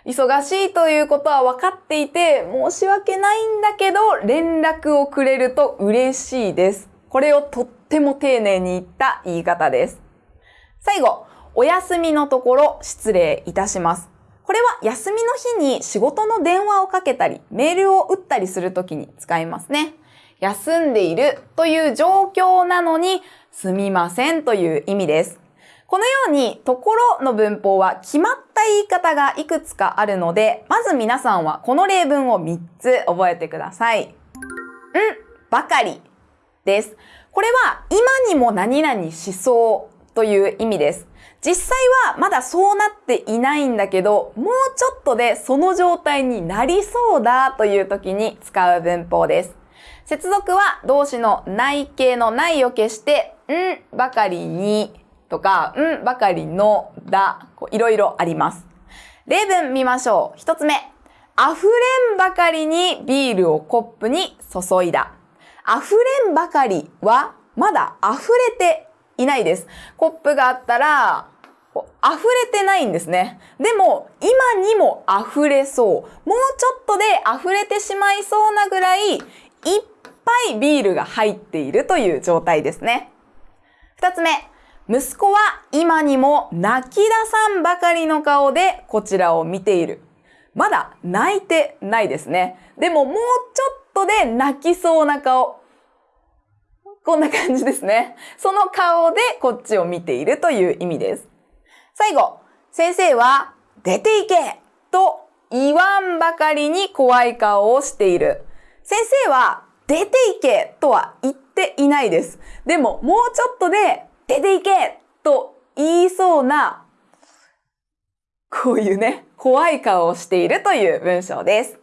忙しいということは分かっていて申し訳ないんだけど連絡をくれると嬉しいです。これをとっても丁寧に言った言い方です。最後、お休みのところ失礼いたします。これは休みの日に仕事の電話をかけたりメールを打ったりするときに使いますね。休んでいるという状況なのにすみませんという意味です。このように、ところの文法は決まった言い方がいくつかあるので、まず皆さんはこの例文を3つ覚えてください。ん、ばかりです。これは今にも何々しそうという意味です。実際はまだそうなっていないんだけど、もうちょっとでその状態になりそうだという時に使う文法です。接続は動詞の内形のないを消して、んばかりにとか、んばかりのだ、いろいろあります。例文見ましょう。一つ目。溢れんばかりにビールをコップに注いだ。溢れんばかりはまだ溢れていないです。コップがあったら、溢れてないんですね。でも、今にも溢れそう。もうちょっとで溢れてしまいそうなぐらい、いっぱいビールが入っているという状態ですね。二つ目、息子は今にも泣き出さんばかりの顔でこちらを見ている。まだ泣いてないですね。でももうちょっとで泣きそうな顔。こんな感じですね。その顔でこっちを見ているという意味です。最後、先生は出ていけと言わんばかりに怖い顔をしている。先生は出ていけとは言っていないです。でももうちょっとで出ていけと言いそうなこういうね、怖い顔をしているという文章です。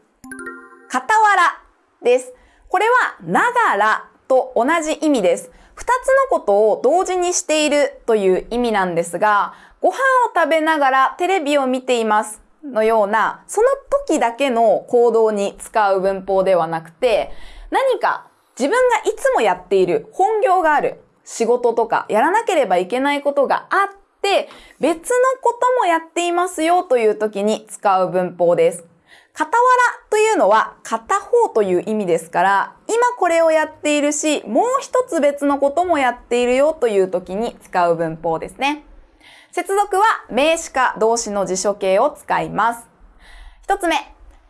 傍らです。これはながらと同じ意味です。二つのことを同時にしているという意味なんですが、ご飯を食べながらテレビを見ていますのような、その時だけの行動に使う文法ではなくて、何か自分がいつもやっている本業がある仕事とかやらなければいけないことがあって、別のこともやっていますよという時に使う文法です。傍らというのは片方という意味ですから、今これをやっているし、もう一つ別のこともやっているよという時に使う文法ですね。接続は名詞か動詞の辞書形を使います。一つ目、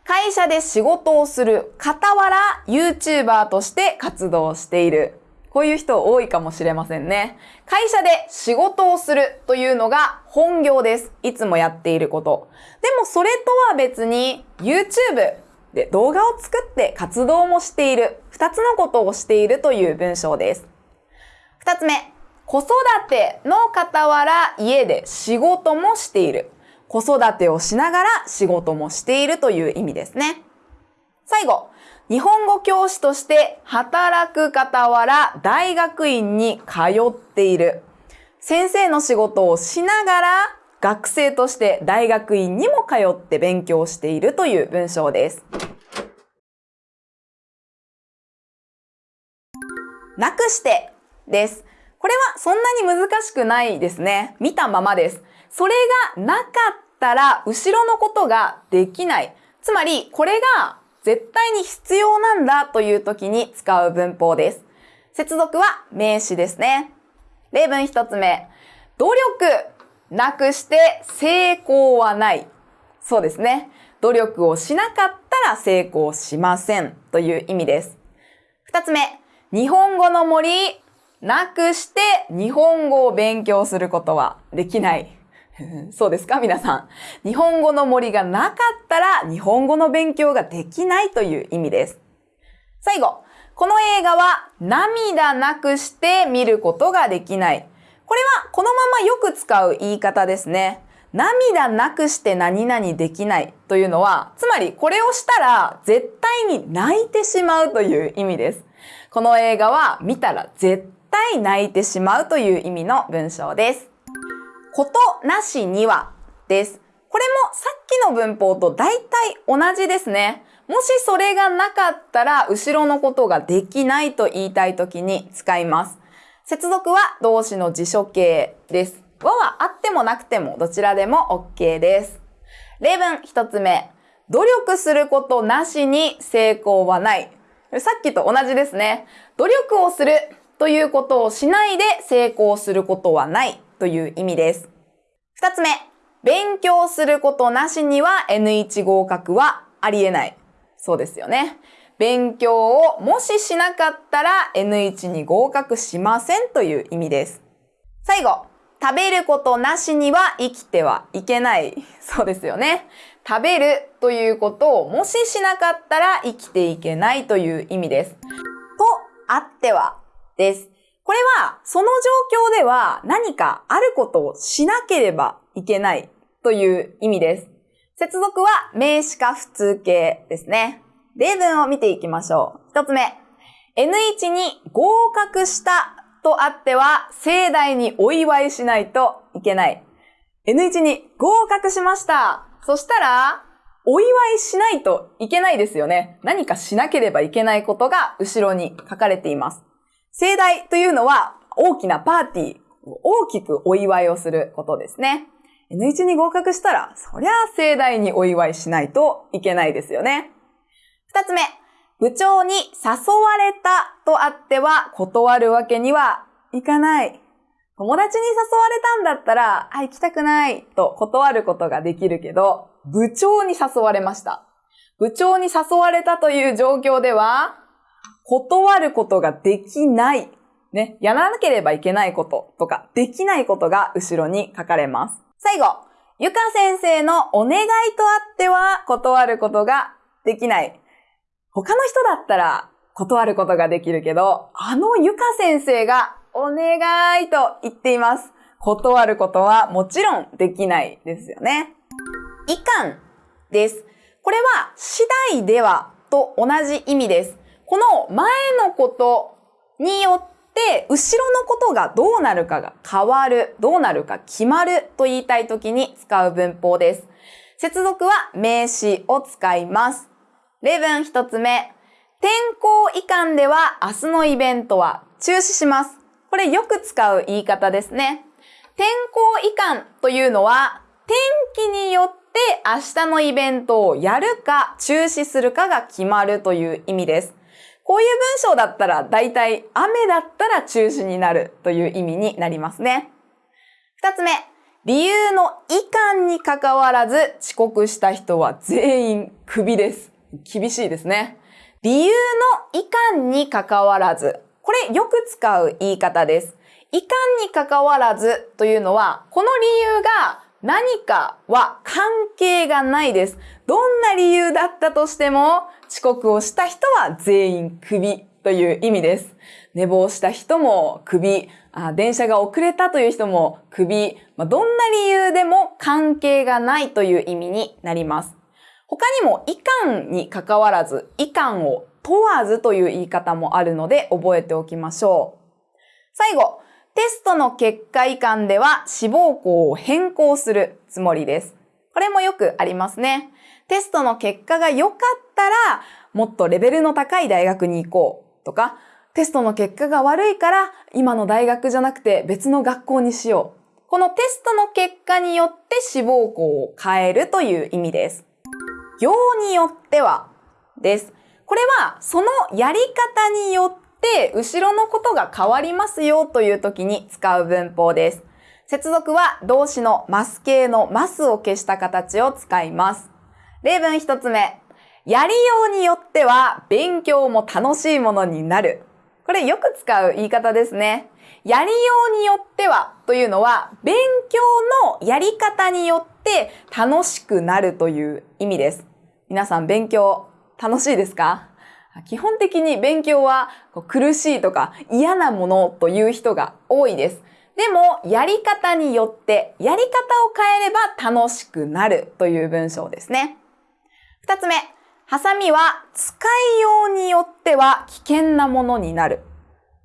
会社で仕事をする傍ら YouTuber として活動している。こういう人多いかもしれませんね。会社で仕事をするというのが本業です。いつもやっていること。でもそれとは別に YouTube で動画を作って活動もしている。二つのことをしているという文章です。二つ目。子育ての傍ら家で仕事もしている。子育てをしながら仕事もしているという意味ですね。最後。日本語教師として働く傍ら大学院に通っている。先生の仕事をしながら学生として大学院にも通って勉強しているという文章です。なくしてです。これはそんなに難しくないですね。見たままです。それがなかったら後ろのことができない。つまり、これが絶対に必要なんだという時に使う文法です。接続は名詞ですね。例文一つ目。努力なくして成功はない。そうですね。努力をしなかったら成功しませんという意味です。二つ目。日本語の森なくして日本語を勉強することはできない。そうですか？皆さん。日本語の森がなかったら日本語の勉強ができないという意味です。最後。この映画は涙なくして見ることができない。これはこのままよく使う言い方ですね。涙なくして何々できないというのは、つまりこれをしたら絶対に泣いてしまうという意味です。この映画は見たら絶対泣いてしまうという意味の文章です。ことなしにはです。これもさっきの文法と大体同じですね。もしそれがなかったら後ろのことができないと言いたいときに使います。接続は動詞の辞書形です。和はあってもなくてもどちらでも OK です。例文一つ目。努力することなしに成功はない。さっきと同じですね。努力をするということをしないで成功することはないという意味です。二つ目、勉強することなしには N1 合格はありえない。そうですよね。勉強をもししなかったら N1 に合格しませんという意味です。最後、食べることなしには生きてはいけない。そうですよね。食べるということをもししなかったら生きていけないという意味です。とあってはです。これは、その状況では何かあることをしなければいけないという意味です。接続は名詞か普通形ですね。例文を見ていきましょう。一つ目。N1 に合格したとあっては盛大にお祝いしないといけない。N1 に合格しました。そしたら、お祝いしないといけないですよね。何かしなければいけないことが後ろに書かれています。盛大というのは大きなパーティー、大きくお祝いをすることですね。N1 に合格したら、そりゃあ盛大にお祝いしないといけないですよね。二つ目、部長に誘われたとあっては断るわけにはいかない。友達に誘われたんだったら、あ、行きたくないと断ることができるけど、部長に誘われました。部長に誘われたという状況では、断ることができない。ね、やらなければいけないこととか、できないことが後ろに書かれます。最後、ゆか先生のお願いとあっては断ることができない。他の人だったら断ることができるけど、あのゆか先生がお願いと言っています。断ることはもちろんできないですよね。いかんです。これは次第ではと同じ意味です。この前のことによって後ろのことがどうなるかが変わる、どうなるか決まると言いたいときに使う文法です。接続は名詞を使います。例文一つ目。天候遺憾では明日のイベントは中止します。これよく使う言い方ですね。天候遺憾というのは、天気によって明日のイベントをやるか中止するかが決まるという意味です。こういう文章だったら大体雨だったら中止になるという意味になりますね。二つ目、理由の遺憾に関わらず遅刻した人は全員クビです。厳しいですね。理由の遺憾に関わらずこれよく使う言い方です。いかんに関わらずというのは、この理由が何かは関係がないです。どんな理由だったとしても、遅刻をした人は全員クビという意味です。寝坊した人もクビ、あ電車が遅れたという人もクビ、まあ、どんな理由でも関係がないという意味になります。他にも、いかんに関わらず、いかんを問わずという言い方もあるので覚えておきましょう。最後、テストの結果遺憾では志望校を変更するつもりです。これもよくありますね。テストの結果が良かったらもっとレベルの高い大学に行こうとか、テストの結果が悪いから今の大学じゃなくて別の学校にしよう。このテストの結果によって志望校を変えるという意味です。行によってはです。これはそのやり方によって後ろのことが変わりますよという時に使う文法です。接続は動詞のマス形のマスを消した形を使います。例文一つ目。やりようによっては勉強も楽しいものになる。これよく使う言い方ですね。やりようによってはというのは勉強のやり方によって楽しくなるという意味です。皆さん勉強楽しいですか？基本的に勉強は苦しいとか嫌なものという人が多いです。でも、やり方によって、やり方を変えれば楽しくなるという文章ですね。二つ目、ハサミは使いようによっては危険なものになる。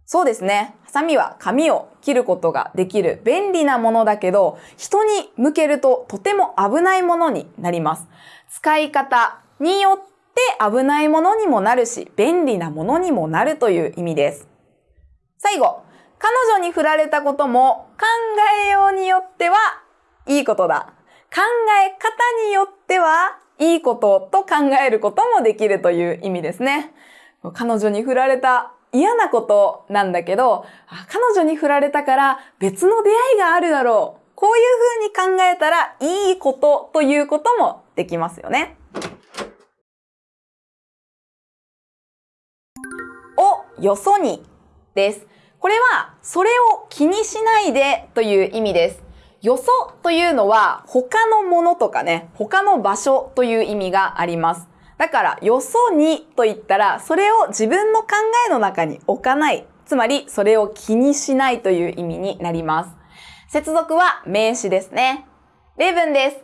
そうですね。ハサミは紙を切ることができる便利なものだけど、人に向けるととても危ないものになります。使い方によってって危ないものにもなるし、便利なものにもなるという意味です。最後、彼女に振られたことも考えようによってはいいことだ。考え方によってはいいことと考えることもできるという意味ですね。彼女に振られた嫌なことなんだけど、彼女に振られたから別の出会いがあるだろう。こういうふうに考えたらいいことということもできますよね。をよそにです。これは、それを気にしないでという意味です。よそというのは、他のものとかね、他の場所という意味があります。だから、よそにと言ったら、それを自分の考えの中に置かない。つまり、それを気にしないという意味になります。接続は名詞ですね。例文です。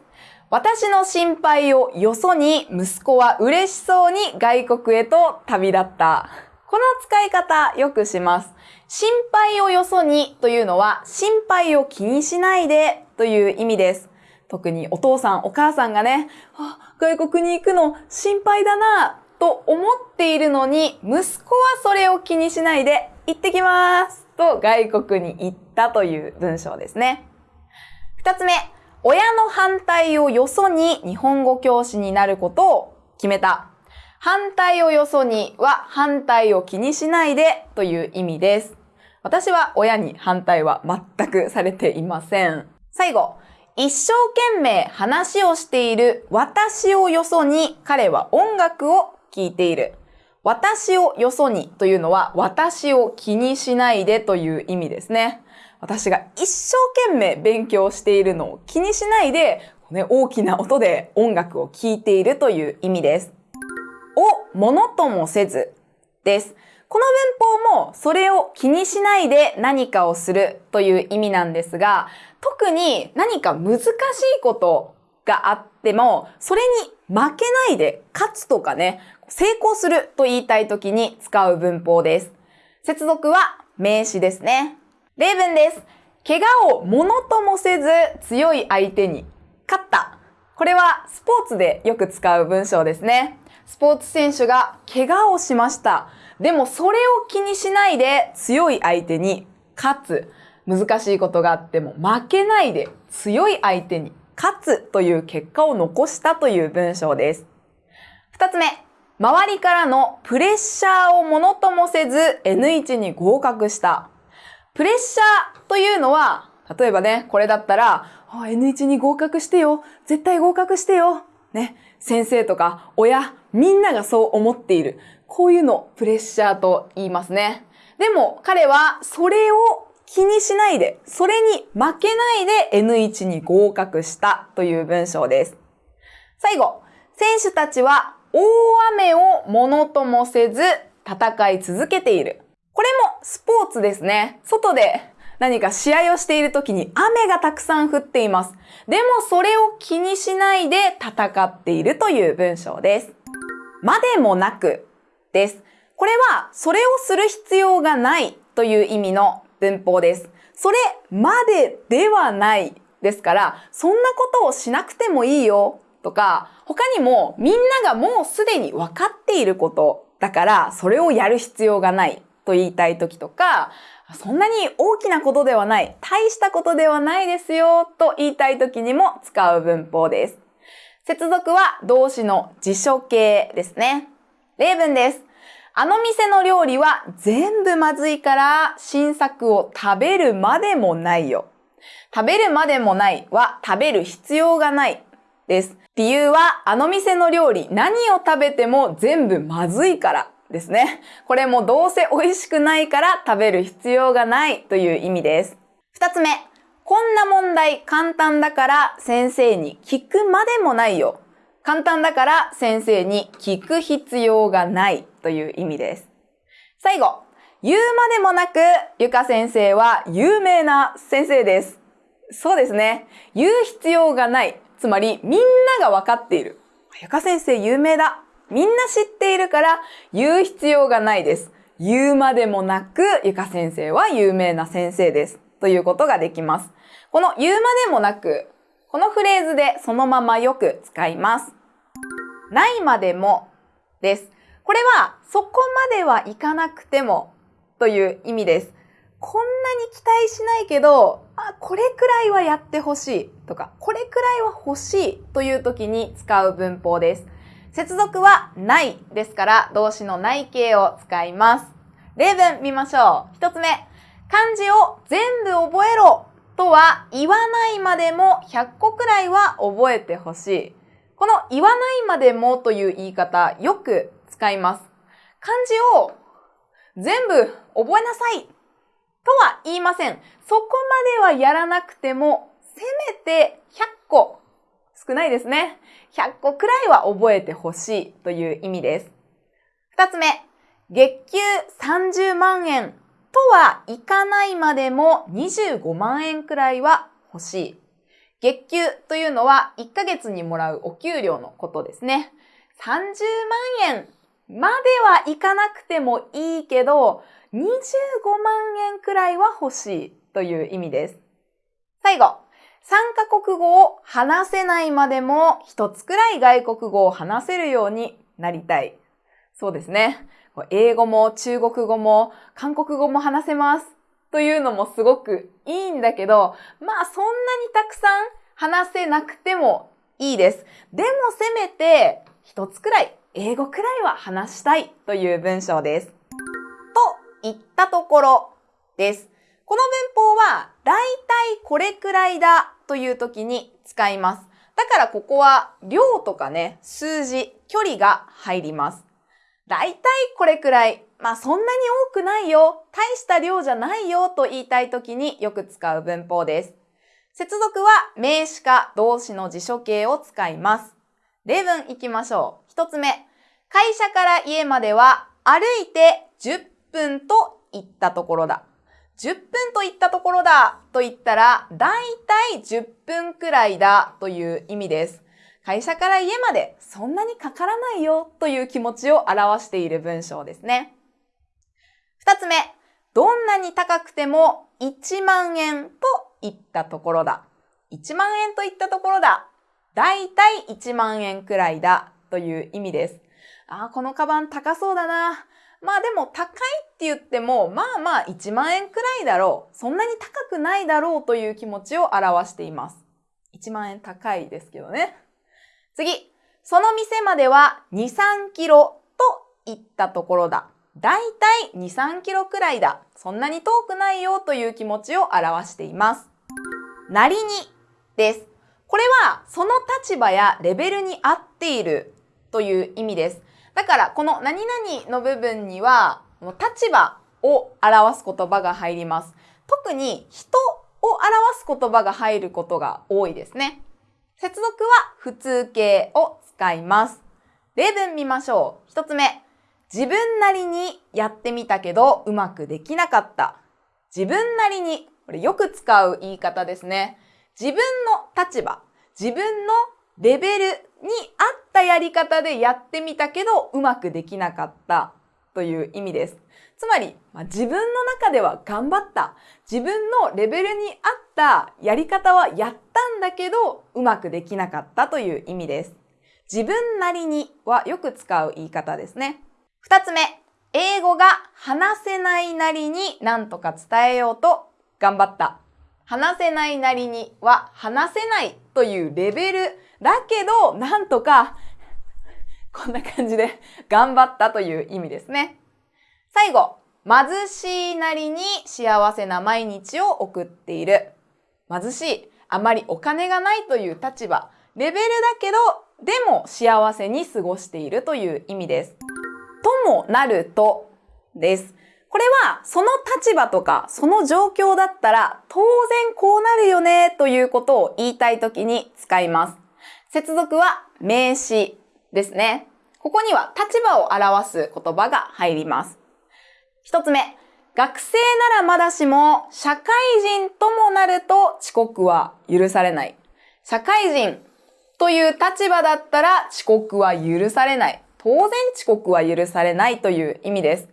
私の心配をよそに息子は嬉しそうに外国へと旅立った。この使い方よくします。心配をよそにというのは心配を気にしないでという意味です。特にお父さん、お母さんがね、あ外国に行くの心配だなと思っているのに、息子はそれを気にしないで、行ってきますと外国に行ったという文章ですね。二つ目、親の反対をよそに日本語教師になることを決めた。反対をよそには反対を気にしないでという意味です。私は親に反対は全くされていません。最後、一生懸命話をしている私をよそに彼は音楽を聴いている。私をよそにというのは私を気にしないでという意味ですね。私が一生懸命勉強しているのを気にしないで、ね、大きな音で音楽を聴いているという意味です。をものともせずです。この文法もそれを気にしないで何かをするという意味なんですが、特に何か難しいことがあっても、それに負けないで勝つとかね、成功すると言いたい時に使う文法です。接続は名詞ですね。例文です。怪我をものともせず強い相手に勝った。これはスポーツでよく使う文章ですね。スポーツ選手が怪我をしました。でもそれを気にしないで強い相手に勝つ。難しいことがあっても負けないで強い相手に勝つという結果を残したという文章です。二つ目、周りからのプレッシャーをものともせず N1 に合格した。プレッシャーというのは、例えばね、これだったら、N1 に合格してよ。絶対合格してよ。ね、先生とか親、みんながそう思っている。こういうのプレッシャーと言いますね。でも彼はそれを気にしないで、それに負けないで N1 に合格したという文章です。最後、選手たちは大雨をものともせず戦い続けている。これもスポーツですね。外で何か試合をしている時に雨がたくさん降っています。でもそれを気にしないで戦っているという文章です。までもなくです。これはそれをする必要がないという意味の文法です。それまでではないですから、そんなことをしなくてもいいよとか、他にもみんながもうすでに分かっていることだからそれをやる必要がないと言いたい時とか、そんなに大きなことではない、大したことではないですよと言いたい時にも使う文法です。接続は動詞の辞書形ですね。例文です。あの店の料理は全部まずいから新作を食べるまでもないよ。食べるまでもないは食べる必要がないです。理由はあの店の料理何を食べても全部まずいからですね。これもどうせ美味しくないから食べる必要がないという意味です。二つ目。こんな問題簡単だから先生に聞くまでもないよ。簡単だから先生に聞く必要がないという意味です。最後、言うまでもなく、ゆか先生は有名な先生です。そうですね。言う必要がない。つまり、みんながわかっている。ゆか先生有名だ。みんな知っているから言う必要がないです。言うまでもなく、ゆか先生は有名な先生です。ということができます。この言うまでもなく、このフレーズでそのままよく使います。ないまでもです。これはそこまではいかなくてもという意味です。こんなに期待しないけど、あ、これくらいはやってほしいとか、これくらいは欲しいという時に使う文法です。接続はないですから動詞のない形を使います。例文見ましょう。一つ目。漢字を全部覚えろとは言わないまでも100個くらいは覚えてほしい。この言わないまでもという言い方、よく使います。漢字を全部覚えなさいとは言いません。そこまではやらなくても、せめて100個、少ないですね。100個くらいは覚えてほしいという意味です。二つ目、月給30万円とはいかないまでも25万円くらいは欲しい。月給というのは1ヶ月にもらうお給料のことですね。30万円まではいかなくてもいいけど、25万円くらいは欲しいという意味です。最後、3カ国語を話せないまでも一つくらい外国語を話せるようになりたい。そうですね。英語も中国語も韓国語も話せます。というのもすごくいいんだけど、まあそんなにたくさん話せなくてもいいです。でもせめて一つくらい、英語くらいは話したいという文章です。と言ったところです。この文法は、だいたいこれくらいだという時に使います。だからここは量とかね、数字、距離が入ります。だいたいこれくらい。まあそんなに多くないよ。大した量じゃないよと言いたい時によく使う文法です。接続は名詞か動詞の辞書形を使います。例文いきましょう。一つ目。会社から家までは歩いて10分と言ったところだ。10分と言ったところだと言ったら、だいたい10分くらいだという意味です。会社から家までそんなにかからないよという気持ちを表している文章ですね。二つ目、どんなに高くても1万円と言ったところだ。1万円と言ったところだ。だいたい1万円くらいだという意味です。ああ、このカバン高そうだな。まあでも高いって言っても、まあまあ1万円くらいだろう。そんなに高くないだろうという気持ちを表しています。1万円高いですけどね。次、その店までは2、3キロと言ったところだ。だいたい2、3キロくらいだ。そんなに遠くないよという気持ちを表しています。なりにです。これはその立場やレベルに合っているという意味です。だからこの何々の部分には立場を表す言葉が入ります。特に人を表す言葉が入ることが多いですね。接続は普通形を使います。例文見ましょう。一つ目。自分なりにやってみたけどうまくできなかった。自分なりに、これよく使う言い方ですね。自分の立場、自分のレベルに合ったやり方でやってみたけどうまくできなかったという意味です。つまり、まあ、自分の中では頑張った。自分のレベルに合ったやり方はやったんだけど、うまくできなかったという意味です。自分なりにはよく使う言い方ですね。二つ目、英語が話せないなりに何とか伝えようと頑張った。話せないなりには話せないというレベルだけど、なんとかこんな感じで頑張ったという意味ですね。最後、貧しいなりに幸せな毎日を送っている。貧しい、あまりお金がないという立場、レベルだけど、でも幸せに過ごしているという意味です。ともなるとです。これはその立場とかその状況だったら当然こうなるよねということを言いたいときに使います。接続は名詞ですね。ここには立場を表す言葉が入ります。一つ目、学生ならまだしも、社会人ともなると遅刻は許されない。社会人という立場だったら遅刻は許されない。当然遅刻は許されないという意味です。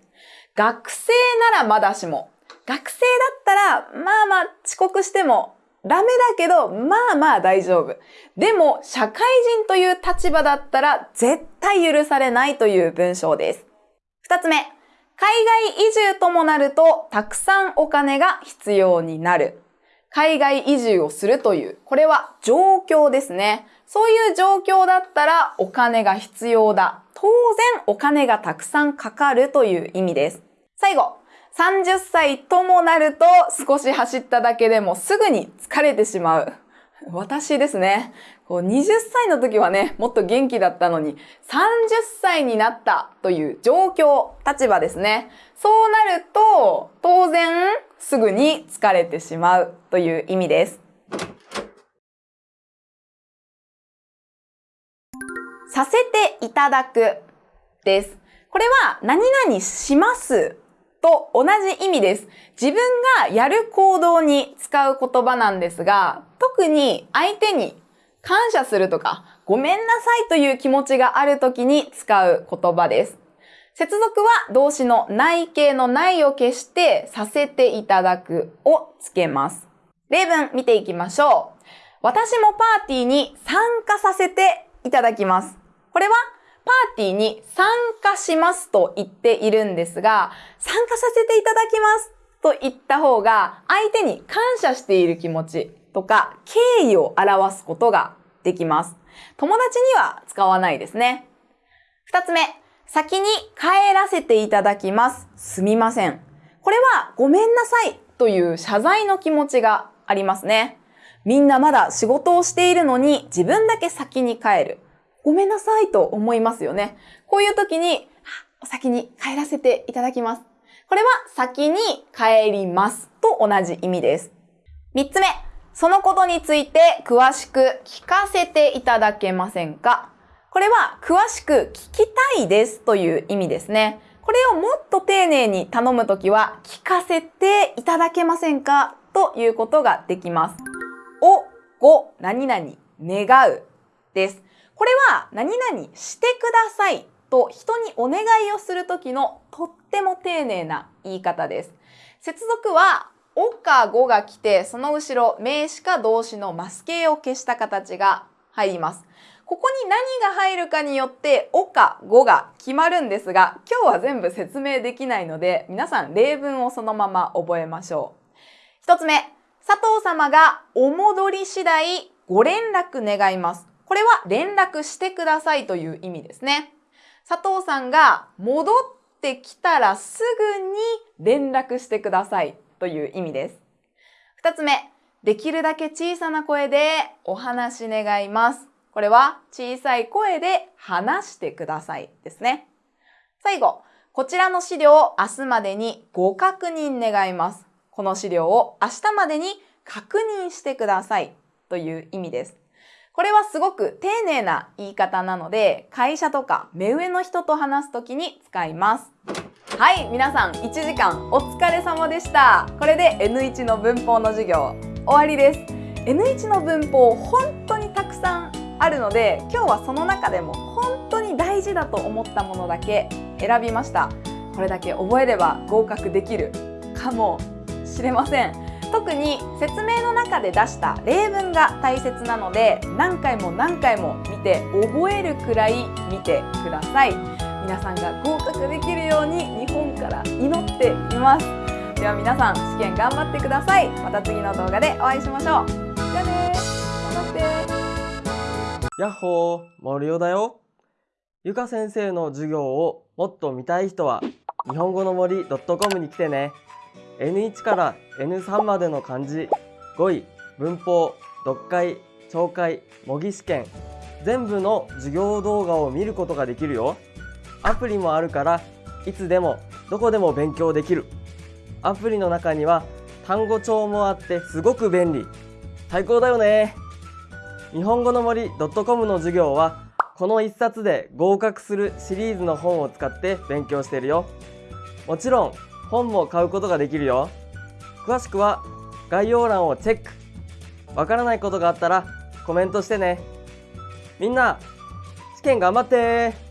学生ならまだしも。学生だったら、まあまあ遅刻してもダメだけど、まあまあ大丈夫。でも、社会人という立場だったら絶対許されないという文章です。二つ目。海外移住ともなると、たくさんお金が必要になる。海外移住をするという、これは状況ですね。そういう状況だったらお金が必要だ。当然お金がたくさんかかるという意味です。最後、30歳ともなると少し走っただけでもすぐに疲れてしまう。私ですね。こう20歳の時はね、もっと元気だったのに、30歳になったという状況、立場ですね。そうなると、当然、すぐに疲れてしまうという意味です。させていただくです。これは、何々しますと同じ意味です。自分がやる行動に使う言葉なんですが、特に相手に感謝するとか、ごめんなさいという気持ちがある時に使う言葉です。接続は動詞の内形の内を消してさせていただくをつけます。例文見ていきましょう。私もパーティーに参加させていただきます。これはパーティーに参加しますと言っているんですが、参加させていただきますと言った方が相手に感謝している気持ちとか敬意を表すことができます。友達には使わないですね。二つ目、先に帰らせていただきます。すみません。これはごめんなさいという謝罪の気持ちがありますね。みんなまだ仕事をしているのに自分だけ先に帰る。ごめんなさいと思いますよね。こういう時に、お先に帰らせていただきます。これは先に帰りますと同じ意味です。三つ目、そのことについて詳しく聞かせていただけませんか？これは詳しく聞きたいですという意味ですね。これをもっと丁寧に頼むときは聞かせていただけませんか？ということができます。お、ご、何々、願うです。これは何々してくださいと人にお願いをするときのとっても丁寧な言い方です。接続はおかごが来て、その後ろ名詞か動詞のマス形を消した形が入ります。ここに何が入るかによって、おかごが決まるんですが、今日は全部説明できないので、皆さん例文をそのまま覚えましょう。一つ目、佐藤様がお戻り次第ご連絡願います。これは連絡してくださいという意味ですね。佐藤さんが戻ってきたらすぐに連絡してくださいという意味です。二つ目、できるだけ小さな声でお話願います。これは小さい声で話してくださいですね。最後、こちらの資料を明日までにご確認願います。この資料を明日までに確認してくださいという意味です。これはすごく丁寧な言い方なので、会社とか目上の人と話すときに使います。はい、皆さん1時間お疲れ様でした。これで N1 の文法の授業終わりです。N1 の文法本当にたくさんあるので、今日はその中でも本当に大事だと思ったものだけ選びました。これだけ覚えれば合格できるかもしれません。特に説明の中で出した例文が大切なので何回も何回も見て覚えるくらい見てください。皆さんが合格できるように日本から祈っています。では皆さん試験頑張ってください。また次の動画でお会いしましょう。じゃあね頑張って。やっほー森尾だよ。ゆか先生の授業をもっと見たい人は日本語の森 .com に来てね。N1 から N3 までの漢字。語彙文法読解聴解模擬試験。全部の授業動画を見ることができるよ。アプリもあるからいつでもどこでも勉強できる。アプリの中には単語帳もあってすごく便利。最高だよね。日本語の森 .com の授業はこの1冊で合格するシリーズの本を使って勉強してるよ。もちろん本も買うことができるよ。詳しくは概要欄をチェック。わからないことがあったらコメントしてね。みんな試験頑張って。